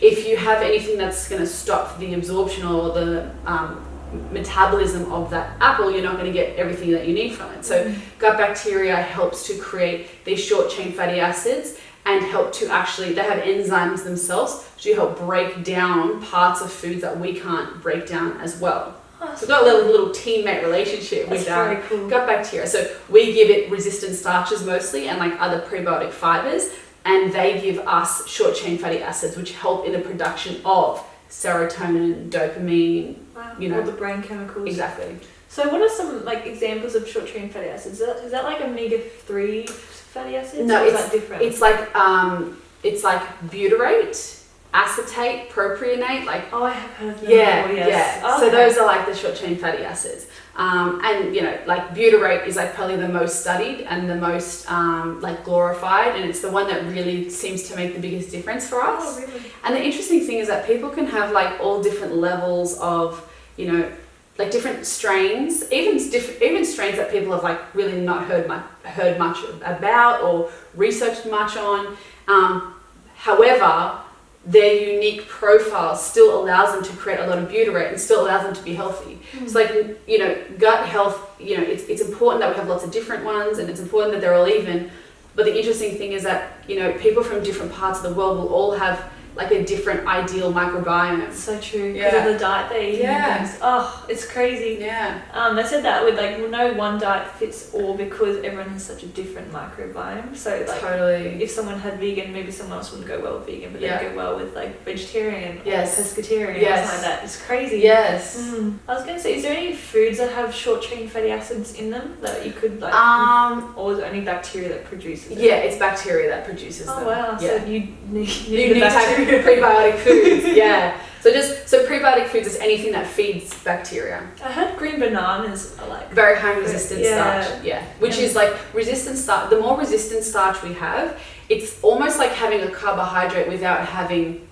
If you have anything that's going to stop the absorption or the um, metabolism of that apple, you're not going to get everything that you need from it. So, mm-hmm. gut bacteria helps to create these short chain fatty acids and help to actually they have enzymes themselves to help break down parts of foods that we can't break down as well. Oh, So we've got a little, little teammate relationship with our cool. gut bacteria. So we give it resistant starches mostly and like other prebiotic fibers, and they give us short chain fatty acids, which help in the production of serotonin, dopamine. Wow. you know. all the brain chemicals. Exactly. So what are some like examples of short chain fatty acids? Is that, is that like omega three fatty acids? No, it's- that different? It's like um, it's like butyrate, acetate, propionate, like oh, I have heard of them Yeah, yes. yeah. So Okay. those are like the short chain fatty acids. Um, and you know, like butyrate is like probably the most studied and the most um, like glorified, and it's the one that really seems to make the biggest difference for us. Oh, really? And the interesting thing is that people can have like all different levels of, you know, like different strains, even different, even strains that people have like really not heard much heard much about or researched much on. Um, however, their unique profile still allows them to create a lot of butyrate and still allows them to be healthy. Hmm. It's like, you know, gut health, you know, it's, it's important that we have lots of different ones and it's important that they're all even. But the interesting thing is that, you know, people from different parts of the world will all have like a different ideal microbiome. It's so true. Because Yeah. of the diet they eat Yeah. things. Oh, it's crazy. Yeah. Um, I said that with like no one diet fits all because everyone has such a different microbiome. So like totally. if someone had vegan, maybe someone else wouldn't go well with vegan, but Yeah. they'd go well with like vegetarian Yes. or pescatarian Yes. or something like that. It's crazy. Yes. Mm. I was gonna say, is there any foods that have short chain fatty acids in them that you could like, Um, or is it only bacteria that produces it? yeah, it's bacteria that produces Oh them. wow! Yeah. So you need, you need to have prebiotic foods. Yeah. So just so prebiotic foods is anything that feeds bacteria. I heard green bananas are like. Very high resistant Yeah. starch. Yeah. Which is like resistant starch. The more resistant starch we have, it's almost like having a carbohydrate without having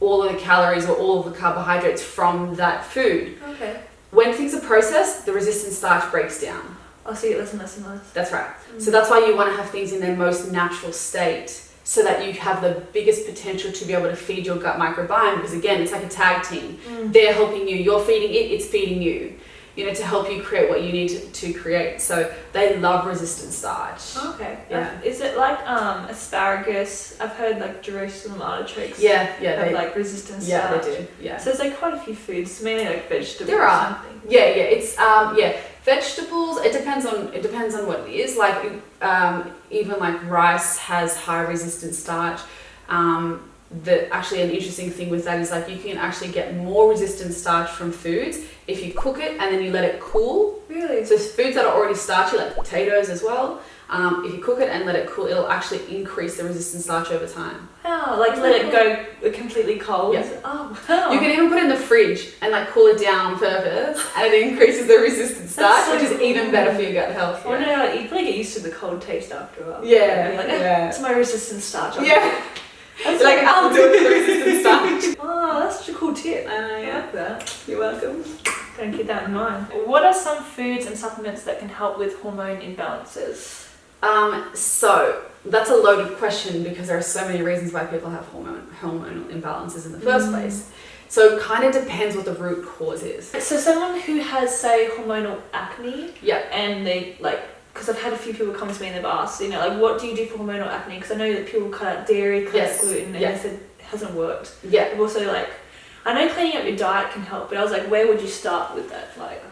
all of the calories or all of the carbohydrates from that food. Okay. When things are processed, the resistant starch breaks down. I'll see it less and less and less. That's right. So mm. that's why you want to have things in their most natural state so that you have the biggest potential to be able to feed your gut microbiome because again it's like a tag team Mm. they're helping you you're feeding it it's feeding you you know to help you create what you need to, to create so they love resistant starch Okay. Yeah. Is it like um asparagus? I've heard like Jerusalem artichokes. yeah yeah Have they, like resistant yeah starch. they do yeah So there's like quite a few foods, mainly like vegetables. There or are. Something. yeah yeah it's um yeah vegetables it depends on it depends on what it is. Like um even like rice has high resistant starch. Um the actually an interesting thing with that is like you can actually get more resistant starch from foods if you cook it and then you let it cool. Really? so foods that are already starchy like potatoes as well um, if you cook it and let it cool it'll actually increase the resistant starch over time Wow, like let it go completely cold. Yeah. Oh, wow. you can even put it in the fridge and like cool it down on purpose and it increases the resistant starch so which is even better for your gut health I wonder yeah. how you probably get used to the cold taste after a while. Yeah, like, yeah. It's my resistant starch. I'll Yeah. That's like so I'll do it with the resistant starch Oh, that's such a cool tip. I know, I yeah. like that. You're welcome. Gonna keep that in mind. What are some foods and supplements that can help with hormone imbalances? Um, so that's a loaded question because there are so many reasons why people have hormone hormonal imbalances in the first Mm. place. So it kind of depends what the root cause is. So someone who has, say, hormonal acne, Yeah. and they like, because I've had a few people come to me and they've asked, you know, like, what do you do for hormonal acne? Because I know that people cut out dairy, cut Yes. out gluten, and Yeah. they said it hasn't worked. Yeah. I've also like, I know cleaning up your diet can help, but I was like, where would you start with that? Like,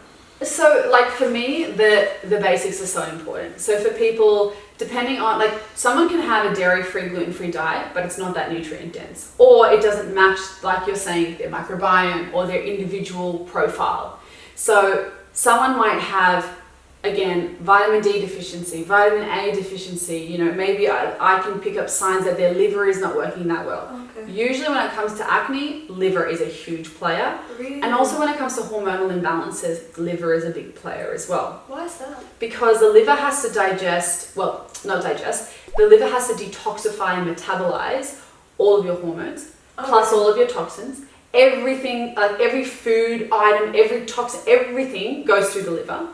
So like for me, the the basics are so important. So for people, depending on like someone can have a dairy-free, gluten-free diet, but it's not that nutrient dense, or it doesn't match, like you're saying, their microbiome or their individual profile. So someone might have again vitamin D deficiency, vitamin A deficiency. You know, maybe I, I can pick up signs that their liver is not working that well. okay, Usually, when it comes to acne, liver is a huge player. really? And also when it comes to hormonal imbalances, liver is a big player as well. why is that? Because the liver has to digest, well, not digest, the liver has to detoxify and metabolize all of your hormones, oh. plus all of your toxins. Everything, like every food item, every toxin, everything goes through the liver.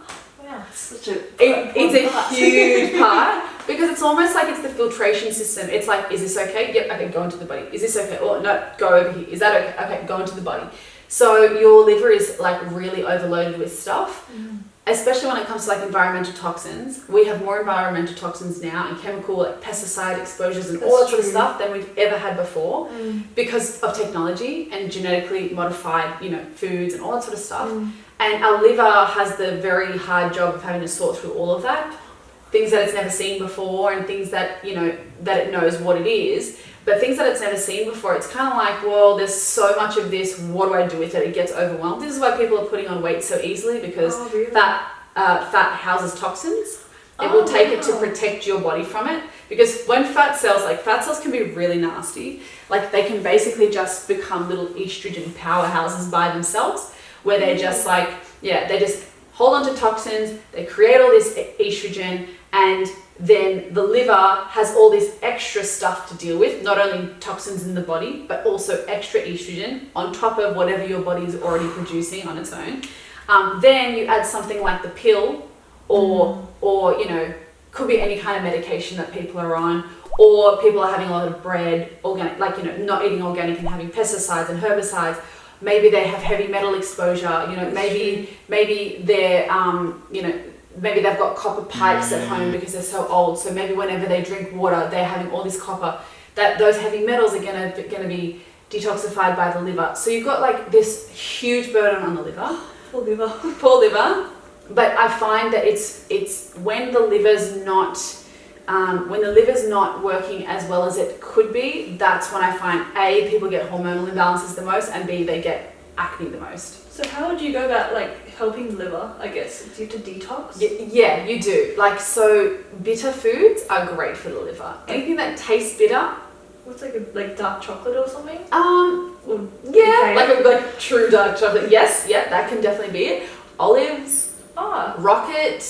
It's such a. It, it's a part. huge part because it's almost like it's the filtration system. It's like, is this okay? Yep, okay, go into the body. Is this okay? Oh, no, go over here. Is that okay? Okay, go into the body. So your liver is like really overloaded with stuff, Mm. especially when it comes to like environmental toxins. We have more environmental toxins now and chemical like pesticide exposures and all that That's sort of stuff than we've ever had before Mm. because of technology and genetically modified, you know, foods and all that sort of stuff. Mm. And our liver has the very hard job of having to sort through all of that. Things that it's never seen before and things that, you know, that it knows what it is. But things that it's never seen before, it's kind of like, well, there's so much of this, what do I do with it? It gets overwhelmed. This is why people are putting on weight so easily because Oh, really? fat, uh, fat houses toxins. It Oh, will take it to protect your body from it. Because when fat cells, like fat cells can be really nasty. Like they can basically just become little estrogen powerhouses by themselves where they're just like, yeah, they just hold on to toxins, they create all this estrogen, and then the liver has all this extra stuff to deal with, not only toxins in the body, but also extra estrogen on top of whatever your body is already producing on its own. Um, then you add something like the pill, or or you know, could be any kind of medication that people are on, or people are having a lot of bread, organic, like you know, not eating organic and having pesticides and herbicides. Maybe they have heavy metal exposure. You know, maybe maybe they're um, you know maybe they've got copper pipes at home because they're so old. So maybe whenever they drink water, they're having all this copper. That those heavy metals are gonna gonna be detoxified by the liver. So you've got like this huge burden on the liver. Poor liver. Poor liver. But I find that it's it's when the liver's not um, when the liver's not working as well as it could be, that's when I find A, people get hormonal imbalances the most, and B, they get acne the most. So how would you go about like helping liver, I guess? Do you have to detox? Y- yeah, you do. Like, so bitter foods are great for the liver. Anything that tastes bitter, What's like a like dark chocolate or something? um, Or yeah, like a like true dark chocolate. Yes, yeah, that can definitely be it. Olives, ah, rocket.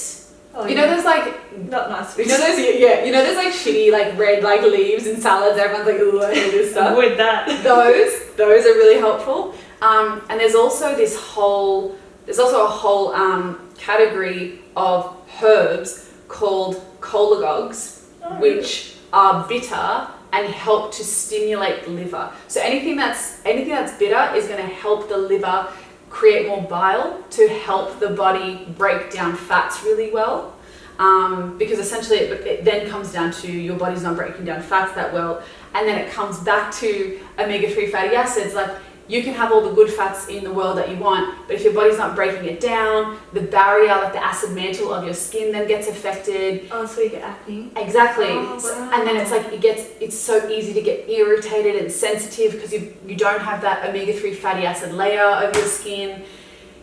Oh, You know, yeah. there's like not nice. You know those, yeah, you know those like shitty like red like leaves in salads. Everyone's like, ooh, I hate this stuff. With that. those, those are really helpful. Um, and there's also this whole, there's also a whole um, category of herbs called cholagogues, Oh, really? which are bitter and help to stimulate the liver. So anything that's anything that's bitter is going to help the liver create more bile to help the body break down fats really well. Um, because essentially it, it then comes down to your body's not breaking down fats that well, and then it comes back to omega-3 fatty acids. Like you can have all the good fats in the world that you want, but if your body's not breaking it down, the barrier, like the acid mantle of your skin, then gets affected. Oh, so you get acne. Exactly. Oh, wow. And then it's like it gets it's so easy to get irritated and sensitive because you you don't have that omega-3 fatty acid layer of your skin,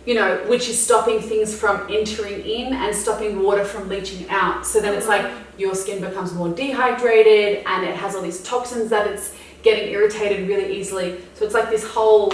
you know, which is stopping things from entering in and stopping water from leaching out. So then it's like your skin becomes more dehydrated and it has all these toxins that it's getting irritated really easily. So it's like this whole,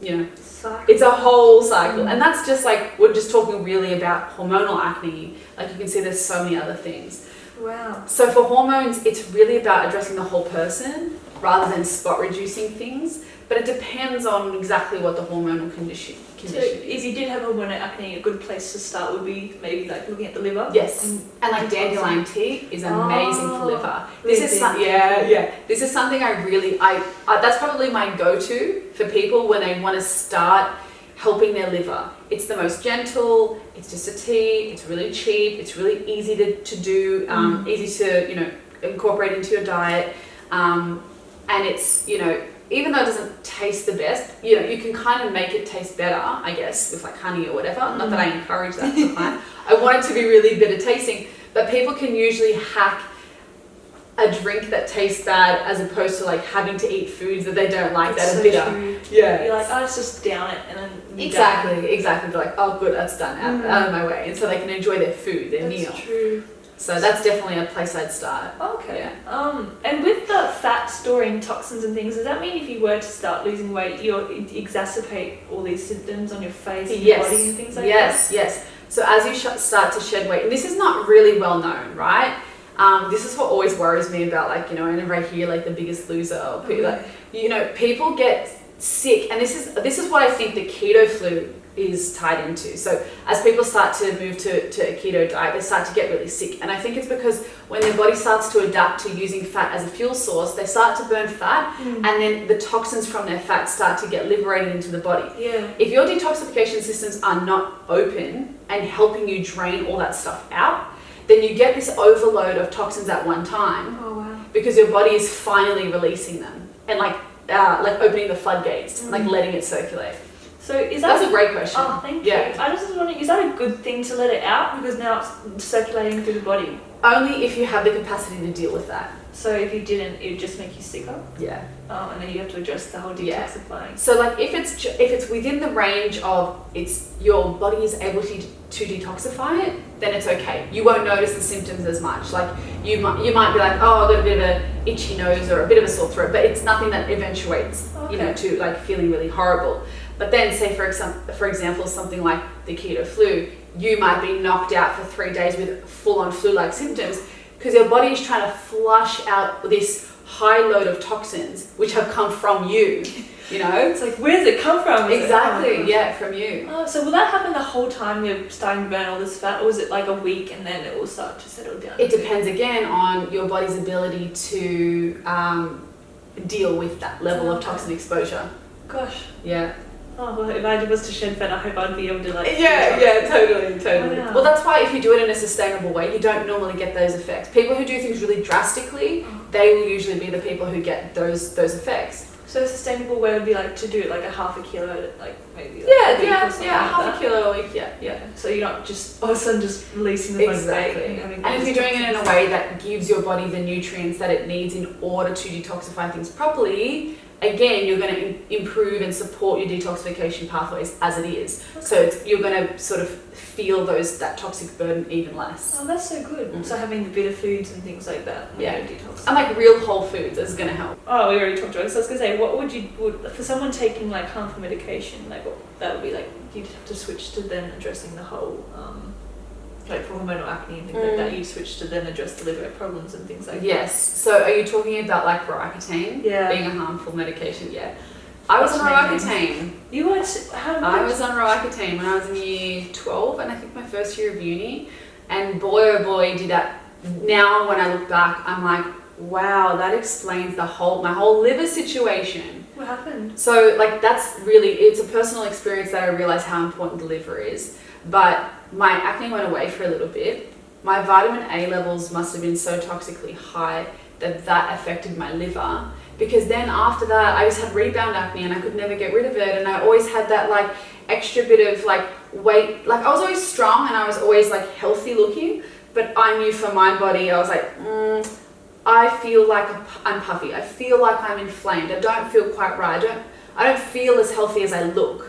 you know, Cycle. it's a whole cycle. And that's just like we're just talking really about hormonal acne. Like you can see there's so many other things. wow. So for hormones, it's really about addressing the whole person rather than spot reducing things. But it depends on exactly what the hormonal condition So if you did have hormonal acne, a good place to start would be maybe like looking at the liver. Yes, And- and like dandelion tea is amazing for Oh, liver. This is some, yeah, yeah. This is something I really I, I that's probably my go-to for people when they want to start helping their liver. It's the most gentle. It's just a tea. It's really cheap. It's really easy to, to do. Um, Easy to you know incorporate into your diet. Um, and it's you know even though it doesn't taste the best, you know you can kind of make it taste better. I guess with like honey or whatever. Not that I encourage that. client. I want it to be really bitter tasting, but people can usually hack a drink that tastes bad as opposed to like having to eat foods that they don't like It's that so are bitter. true. Yeah. You're like, oh, let's just down it and then done. Exactly, exactly. They're like, oh, good, that's done, out, Mm. out of my way, and so they can enjoy their food, their That's meal. true. So that's definitely a place I'd start. Okay. Um, and with the fat storing toxins and things, does that mean if you were to start losing weight, you'll exacerbate all these symptoms on your face and your body and things like that? yes, yes. So as you sh- start to shed weight, and this is not really well known, right? Um, this is what always worries me about, like you know, whenever I hear like the Biggest Loser, or like you know, people get sick, and this is this is what I think the keto flu is tied into. So as people start to move to, to a keto diet, they start to get really sick, and I think it's because when their body starts to adapt to using fat as a fuel source, they start to burn fat, that? and then the toxins from their fat start to get liberated into the body. Yeah. If your detoxification systems are not open and helping you drain all that stuff out, then you get this overload of toxins at one time Oh wow. because your body is finally releasing them and like uh, like opening the floodgates, like Mm. letting it circulate. So is that That's a great question. Oh, thank Yeah. you. I just was wondering, is that a good thing to let it out because now it's circulating through the body? Only if you have the capacity to deal with that. So if you didn't, it would just make you sicker, Yeah. um, and then you have to address the whole Yeah. detoxifying. So like if it's if it's within the range of it's your body is able to to detoxify it, then it's okay. You won't notice the symptoms as much. Like you might you might be like, oh, I've got a bit of a itchy nose or a bit of a sore throat, but it's nothing that eventuates, you know, to like feeling really horrible. But then say for example, for example, something like the keto flu, you might be knocked out for three days with full on flu like symptoms because your body is trying to flush out this high load of toxins which have come from you You know? It's like, where does it come from? Is Exactly. oh, Yeah, from you. Oh, so will that happen the whole time you're starting to burn all this fat, or was it like a week and then it will start to settle down? It depends again on your body's ability to um, deal with that level of toxin exposure. Gosh. Yeah. Oh, well, if I was to shed fat, I hope I'd be able to like. Yeah, yeah, totally, totally. Oh, wow. Well, that's why if you do it in a sustainable way, you don't normally get those effects. People who do things really drastically, Oh. they will usually be the people who get those those effects. So a sustainable way would be like to do it like a half a kilo, like maybe. Like Yeah, yeah, yeah, like half that. a kilo a week. Yeah, yeah. So you're not just all of a sudden just releasing the Exactly. and having. And if you're doing it in a way that gives your body the nutrients that it needs in order to detoxify things properly, again, you're going to improve and support your detoxification pathways as it is. So it's, you're going to sort of feel those that toxic burden even less. Oh, that's so good. Mm. So having the bitter foods and things like that. Yeah. you're. And like real whole foods is going to help. Oh, we already talked about it. So I was gonna say, what would you would for someone taking like harmful medication, like what that would be like? You'd have to switch to then addressing the whole, um, like for hormonal acne and things like Mm. that. You'd switch to then address the liver problems and things like that. Yes. So are you talking about like Roaccutane Yeah. being a harmful medication? Yeah. I was What's on? Roaccutane. You were how I was on Roaccutane when I was in year 12 and I think my first year of uni. And boy, oh boy, did that. Now, when I look back, I'm like, wow, that explains the whole, my whole liver situation. What happened? So, like, that's really, it's a personal experience that I realized how important the liver is. But my acne went away for a little bit. My vitamin A levels must have been so toxically high that that affected my liver. Because then after that, I just had rebound acne and I could never get rid of it. And I always had that like extra bit of like weight. Like I was always strong and I was always like healthy looking. But I knew for my body, I was like, mm, I feel like I'm puffy. I feel like I'm inflamed. I don't feel quite right. I don't. I don't feel as healthy as I look.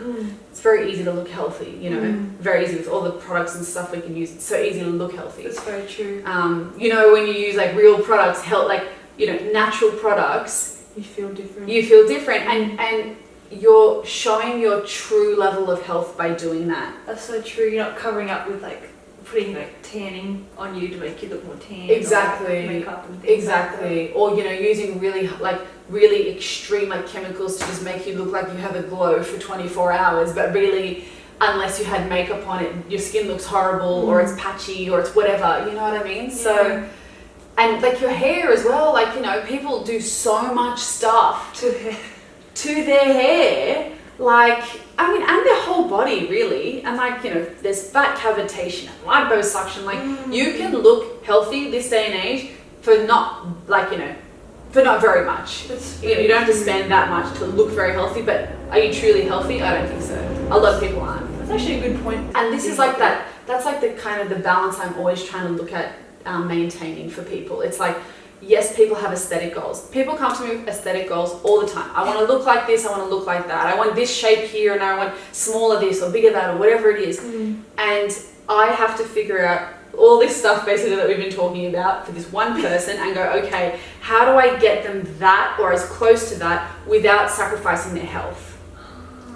It's very easy to look healthy, you know. Mm. Very easy with all the products and stuff we can use. It's so easy to look healthy. That's very true. Um, you know, when you use like real products, help like you know natural products, You feel different. you feel different, and and you're showing your true level of health by doing that. That's so true. You're not covering up with like putting like tanning on you to make you look more tan. Exactly. like, makeup and things Exactly. Or you know, using really like really extreme like chemicals to just make you look like you have a glow for 24 hours, but really unless you had makeup on it, your skin looks horrible or mm. it's patchy or it's whatever, you know what I mean? Like that. So and like your hair as well, like you know, people do so much stuff to to their hair, like I mean, and their whole body really, and like you know, there's fat cavitation and liposuction. Like Mm. you can look healthy this day and age for not like you know, for not very much. You know, you don't have to spend that much to look very healthy, but are you truly healthy? I don't think so. A lot of people aren't. That's actually a good point. And this is like that. That's like the kind of the balance I'm always trying to look at um, maintaining for people. It's like, yes, people have aesthetic goals. People come to me with aesthetic goals all the time. I want to look like this. I want to look like that. I want this shape here, and I want smaller this or bigger that or whatever it is. Mm. And I have to figure out all this stuff basically that we've been talking about for this one person and go, okay, how do I get them that or as close to that without sacrificing their health?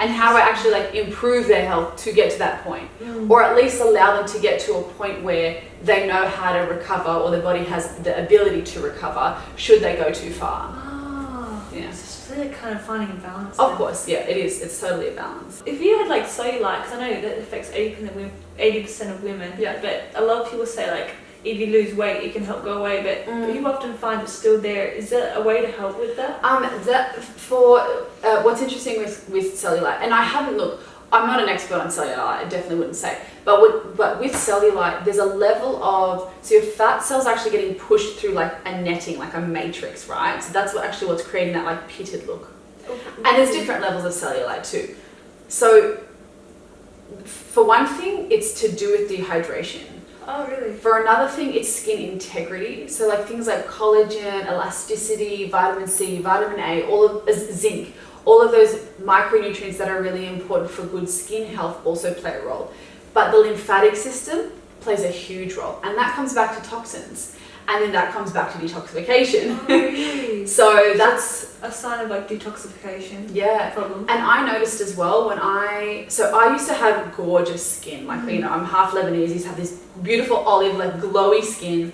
And how do I actually like improve their health to get to that point? Mm. Or at least allow them to get to a point where they know how to recover or their body has the ability to recover should they go too far. Ah, Yeah. So they're kind of finding a balance. Of then. course, yeah, it is. It's totally a balance. If you had like cellulite, because I know that affects 80% of women, 80% of women, Yeah. but a lot of people say like if you lose weight, it can help go away, but Mm. you often find it's still there. Is there a way to help with that? Um, that for uh, what's interesting with with cellulite, and I haven't looked. I'm not an expert on cellulite. I definitely wouldn't say. But with, but with cellulite, there's a level of so your fat cells are actually getting pushed through like a netting, like a matrix, right? So that's what actually what's creating that like pitted look. And there's different levels of cellulite too. So for one thing, it's to do with dehydration. Oh, really? For another thing, it's skin integrity. So like things like collagen, elasticity, vitamin C, vitamin A, all of uh, zinc, all of those micronutrients that are really important for good skin health also play a role. But the lymphatic system plays a huge role, and that comes back to toxins, and then that comes back to detoxification. Oh, so that's a sign of like detoxification yeah. problem. And I noticed as well when I, so I used to have gorgeous skin, like, you know, I'm half Lebanese, used to have this beautiful olive, like glowy skin.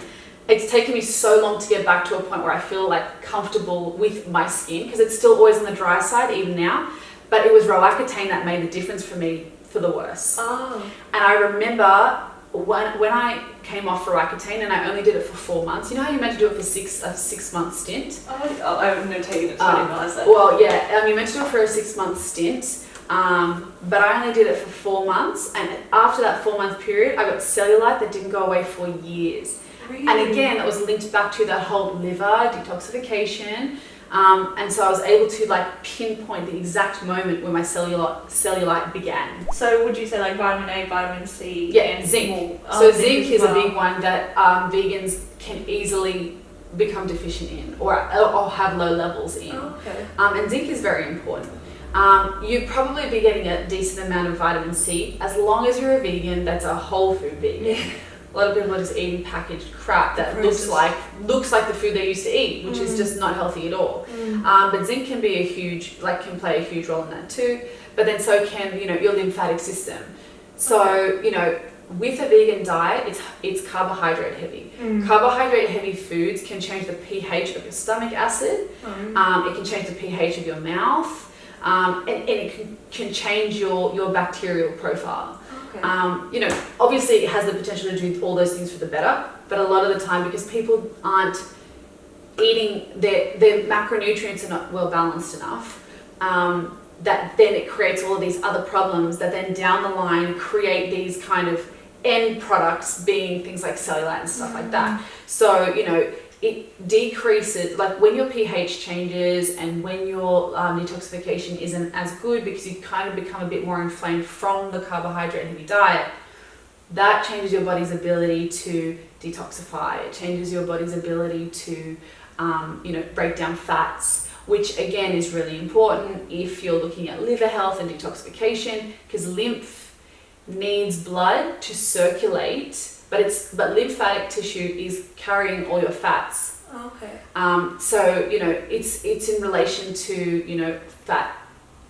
it's taken me so long to get back to a point where I feel like comfortable with my skin because it's still always on the dry side even now. But it was Roaccutane that made the difference for me for the worse. Oh. And I remember when, when I came off Roaccutane and I only did it for four months. You know how you meant to do it for six a six month stint? Oh, oh I've never taken it, so I didn't Um, realize that. Well, yeah, um, you meant to do it for a six month stint. Um, but I only did it for four months, and after that four month period, I got cellulite that didn't go away for years. Really? And again, that was linked back to that whole liver detoxification. Um, and so I was able to like pinpoint the exact moment where my cellulite, cellulite began. So would you say like vitamin A, vitamin C, Yeah, and zinc. more- So oh, zinc as is a big one that um, vegans can easily become deficient in or, or have low levels in. Oh, okay. Um, and zinc is very important. Um, you'd probably be getting a decent amount of vitamin C as long as you're a vegan that's a whole food vegan. Yeah. A lot of people are just eating packaged crap that looks like looks like the food they used to eat, which is Mm. just not healthy at all. Mm. Um, but zinc can be a huge, like, can play a huge role in that too. But then so can you know your lymphatic system. So you know, with a vegan diet, it's it's carbohydrate heavy. Mm. Carbohydrate heavy foods can change the pH of your stomach acid. Mm. Um, it can change the pH of your mouth, um, and, and it can, can change your your bacterial profile. Okay. Um, you know, obviously it has the potential to do all those things for the better, but a lot of the time because people aren't eating their their macronutrients are not well balanced enough, um, that then it creates all of these other problems that then down the line create these kind of end products being things like cellulite and stuff like that. So you know. It decreases, like when your pH changes and when your um, detoxification isn't as good because you kind of become a bit more inflamed from the carbohydrate heavy diet, that changes your body's ability to detoxify. It changes your body's ability to, um, you know, break down fats, which again is really important if you're looking at liver health and detoxification, because lymph needs blood to circulate, but it's but lymphatic tissue is carrying all your fats. okay. Um, so you know, it's it's in relation to you know fat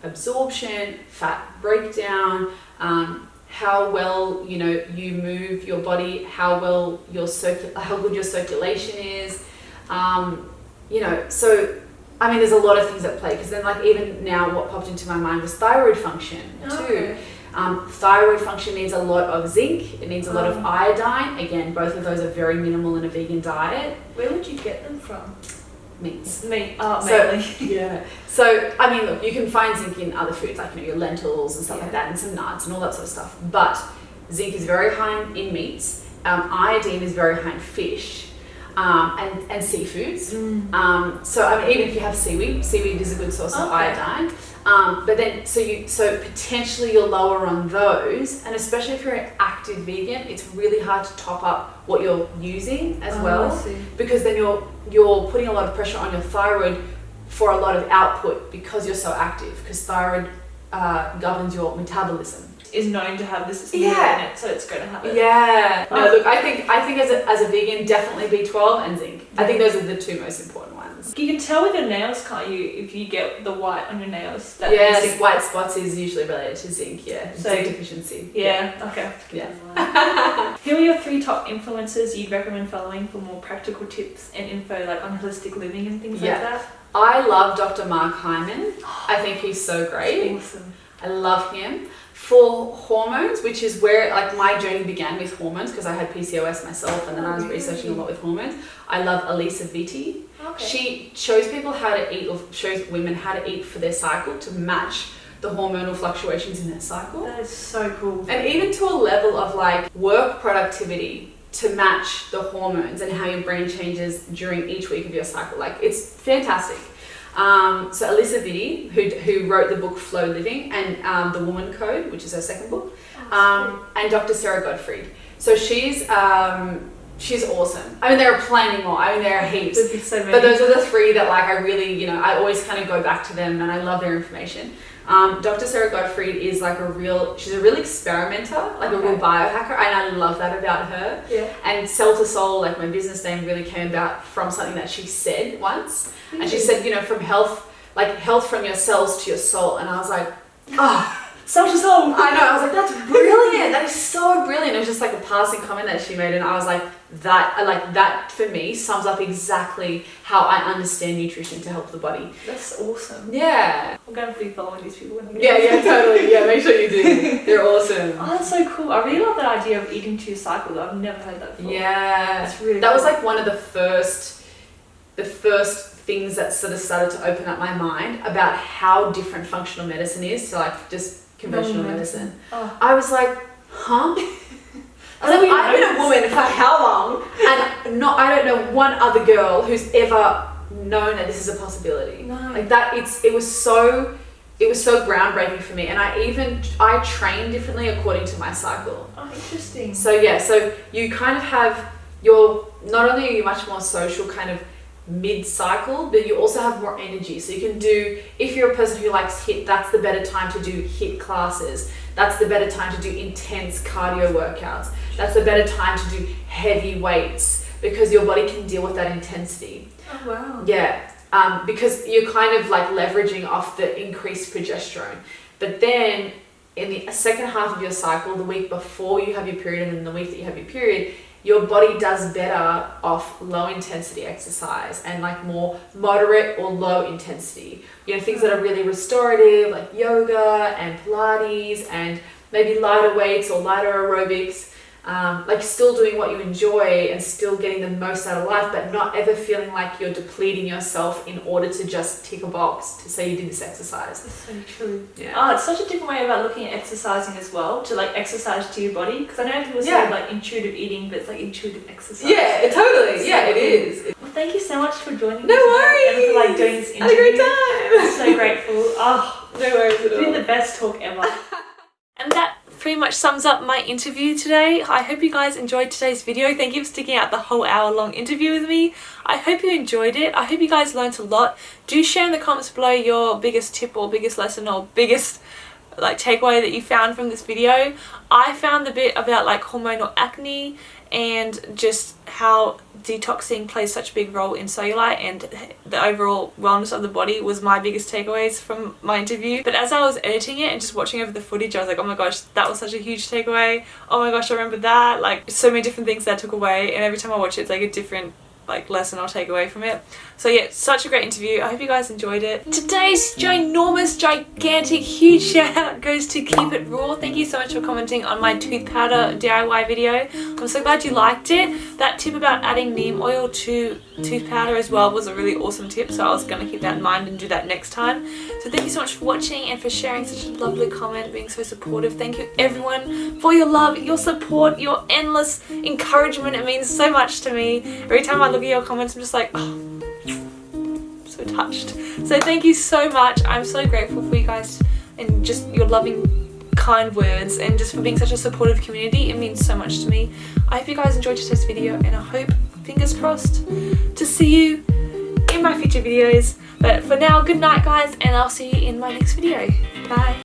absorption, fat breakdown, um, how well you know you move your body, how well your circu- how good your circulation is, um, you know. So I mean, there's a lot of things at play because then like even now, what popped into my mind was thyroid function too. Okay. Um, thyroid function needs a lot of zinc. It needs a lot of Um. iodine. Again, both of those are very minimal in a vegan diet. Where would you get them from? Meats. Meat. Oh, So- Yeah. So I mean, look, you can find zinc in other foods like you know your lentils and stuff Yeah. like that, and some nuts and all that sort of stuff. But zinc is very high in, meats. Um, iodine is very high in fish um, and and seafoods. Mm. Um, so I mean, even if you have seaweed, seaweed is a good source of iodine. Um, but then, so you so potentially you're lower on those, and especially if you're an active vegan, it's really hard to top up what you're using as Oh, well because then you're you're putting a lot of pressure on your thyroid for a lot of output because you're so active because thyroid uh, governs your metabolism Is known to have this Yeah. in it, so it's going to have it. yeah no Oh. look i think i think as a, as a vegan definitely b12 and zinc i think those are the two most important You can tell with your nails, can't you, if you get the white on your nails? That yes is- white spots is usually related to zinc yeah So- zinc deficiency Yeah, okay. yeah Who are your three top influencers you'd recommend following for more practical tips and info like on holistic living and things Yeah. like that? i love dr mark hyman i think he's so great Awesome. I love him. For hormones, which is where like my journey began with hormones because I had PCOS myself and then I was Oh, researching a lot with hormones. I love Alisa Vitti. Okay. She shows people how to eat or shows women how to eat for their cycle to match the hormonal fluctuations in their cycle. that is so cool. And even to a level of like work productivity to match the hormones and how your brain changes during each week of your cycle. Like it's fantastic. Um, so Alisa Vitti, who, who wrote the book Flow Living and um, The Woman Code, which is her second book, um, and Dr. Sara Gottfried. So she's um, she's awesome. I mean, there are plenty more. I mean, there are heaps. So. But those are the three that like I really, you know, I always kind of go back to them and I love their information. Um, Dr. Sara Gottfried is like a real, she's a real experimenter, like a real biohacker, and I love that about her. yeah. And Cell to Soul, like my business name, really came about from something that she said once. And she said, you know, from health, like health from your cells to your soul. And I was like, oh, To soul. I know, I was like, that's brilliant. That is so brilliant. It was just like a passing comment that she made, and I was like, that, uh, like that for me sums up exactly how I understand nutrition to help the body. That's awesome. Yeah. I'm gonna be following these people. When Yeah, yeah, totally. Yeah, make sure you do. They're awesome. Oh, that's so cool. I really love that idea of eating two cycles. I've never heard that before. Yeah. That's really That was like one of the first, the first things that sort of started to open up my mind about how different functional medicine is to like just conventional Normal medicine. Oh. I was like, huh? I was like, I've been a woman for how long? And not, I don't know one other girl who's ever known that this is a possibility. No. Like that, it's it was so, it was so groundbreaking for me. And I even I train differently according to my cycle. Oh, interesting. So yeah, so you kind of have your not only are you much more social kind of mid cycle, but you also have more energy. So you can do if you're a person who likes HIIT, that's the better time to do HIIT classes. That's the better time to do intense cardio workouts. That's the better time to do heavy weights because your body can deal with that intensity. Oh, wow. Yeah, um, because you're kind of like leveraging off the increased progesterone. But then in the second half of your cycle, the week before you have your period and then the week that you have your period, your body does better off low intensity exercise and like more moderate or low intensity. You know, things that are really restorative like yoga and Pilates and maybe lighter weights or lighter aerobics. Um, like still doing what you enjoy and still getting the most out of life, but not ever feeling like you're depleting yourself in order to just tick a box to say you did this exercise. That's so true. Yeah. Oh, it's such a different way about looking at exercising as well, to like exercise to your body. Because I know people say Yeah. like intuitive eating, but it's like intuitive exercise. Yeah, it totally. Yeah, it is. Well, thank you so much for joining No worries. and for like doing this Had a great time. I'm so grateful. Oh, No worries at it's been the best talk ever. and that pretty much sums up my interview today. I hope you guys enjoyed today's video. Thank you for sticking out the whole hour long interview with me. I hope you enjoyed it. I hope you guys learned a lot. Do share in the comments below your biggest tip or biggest lesson or biggest like takeaway that you found from this video. I found the bit about like hormonal acne and just how detoxing plays such a big role in cellulite and the overall wellness of the body was my biggest takeaways from my interview. But as I was editing it and just watching over the footage, I was like, oh my gosh, that was such a huge takeaway. Oh my gosh, I remember that. Like so many different things that I took away and every time I watch it, it's like a different like lesson I'll take away from it. So yeah, such a great interview. I hope you guys enjoyed it. Mm. Today's ginormous, gigantic, huge shout out goes to Keep It Raw. Thank you so much for commenting on my tooth powder DIY video. I'm so glad you liked it. That tip about adding neem oil to tooth powder as well was a really awesome tip. So I was going to keep that in mind and do that next time. So thank you so much for watching and for sharing such a lovely comment, being so supportive. Thank you everyone for your love, your support, your endless encouragement. It means so much to me. Every time I look at your comments, I'm just like, oh, touched. So thank you so much. I'm so grateful for you guys and just your loving kind words and just for being such a supportive community. It means so much to me. I hope you guys enjoyed today's video and I hope, fingers crossed, to see you in my future videos. But for now, good night guys and I'll see you in my next video. Bye.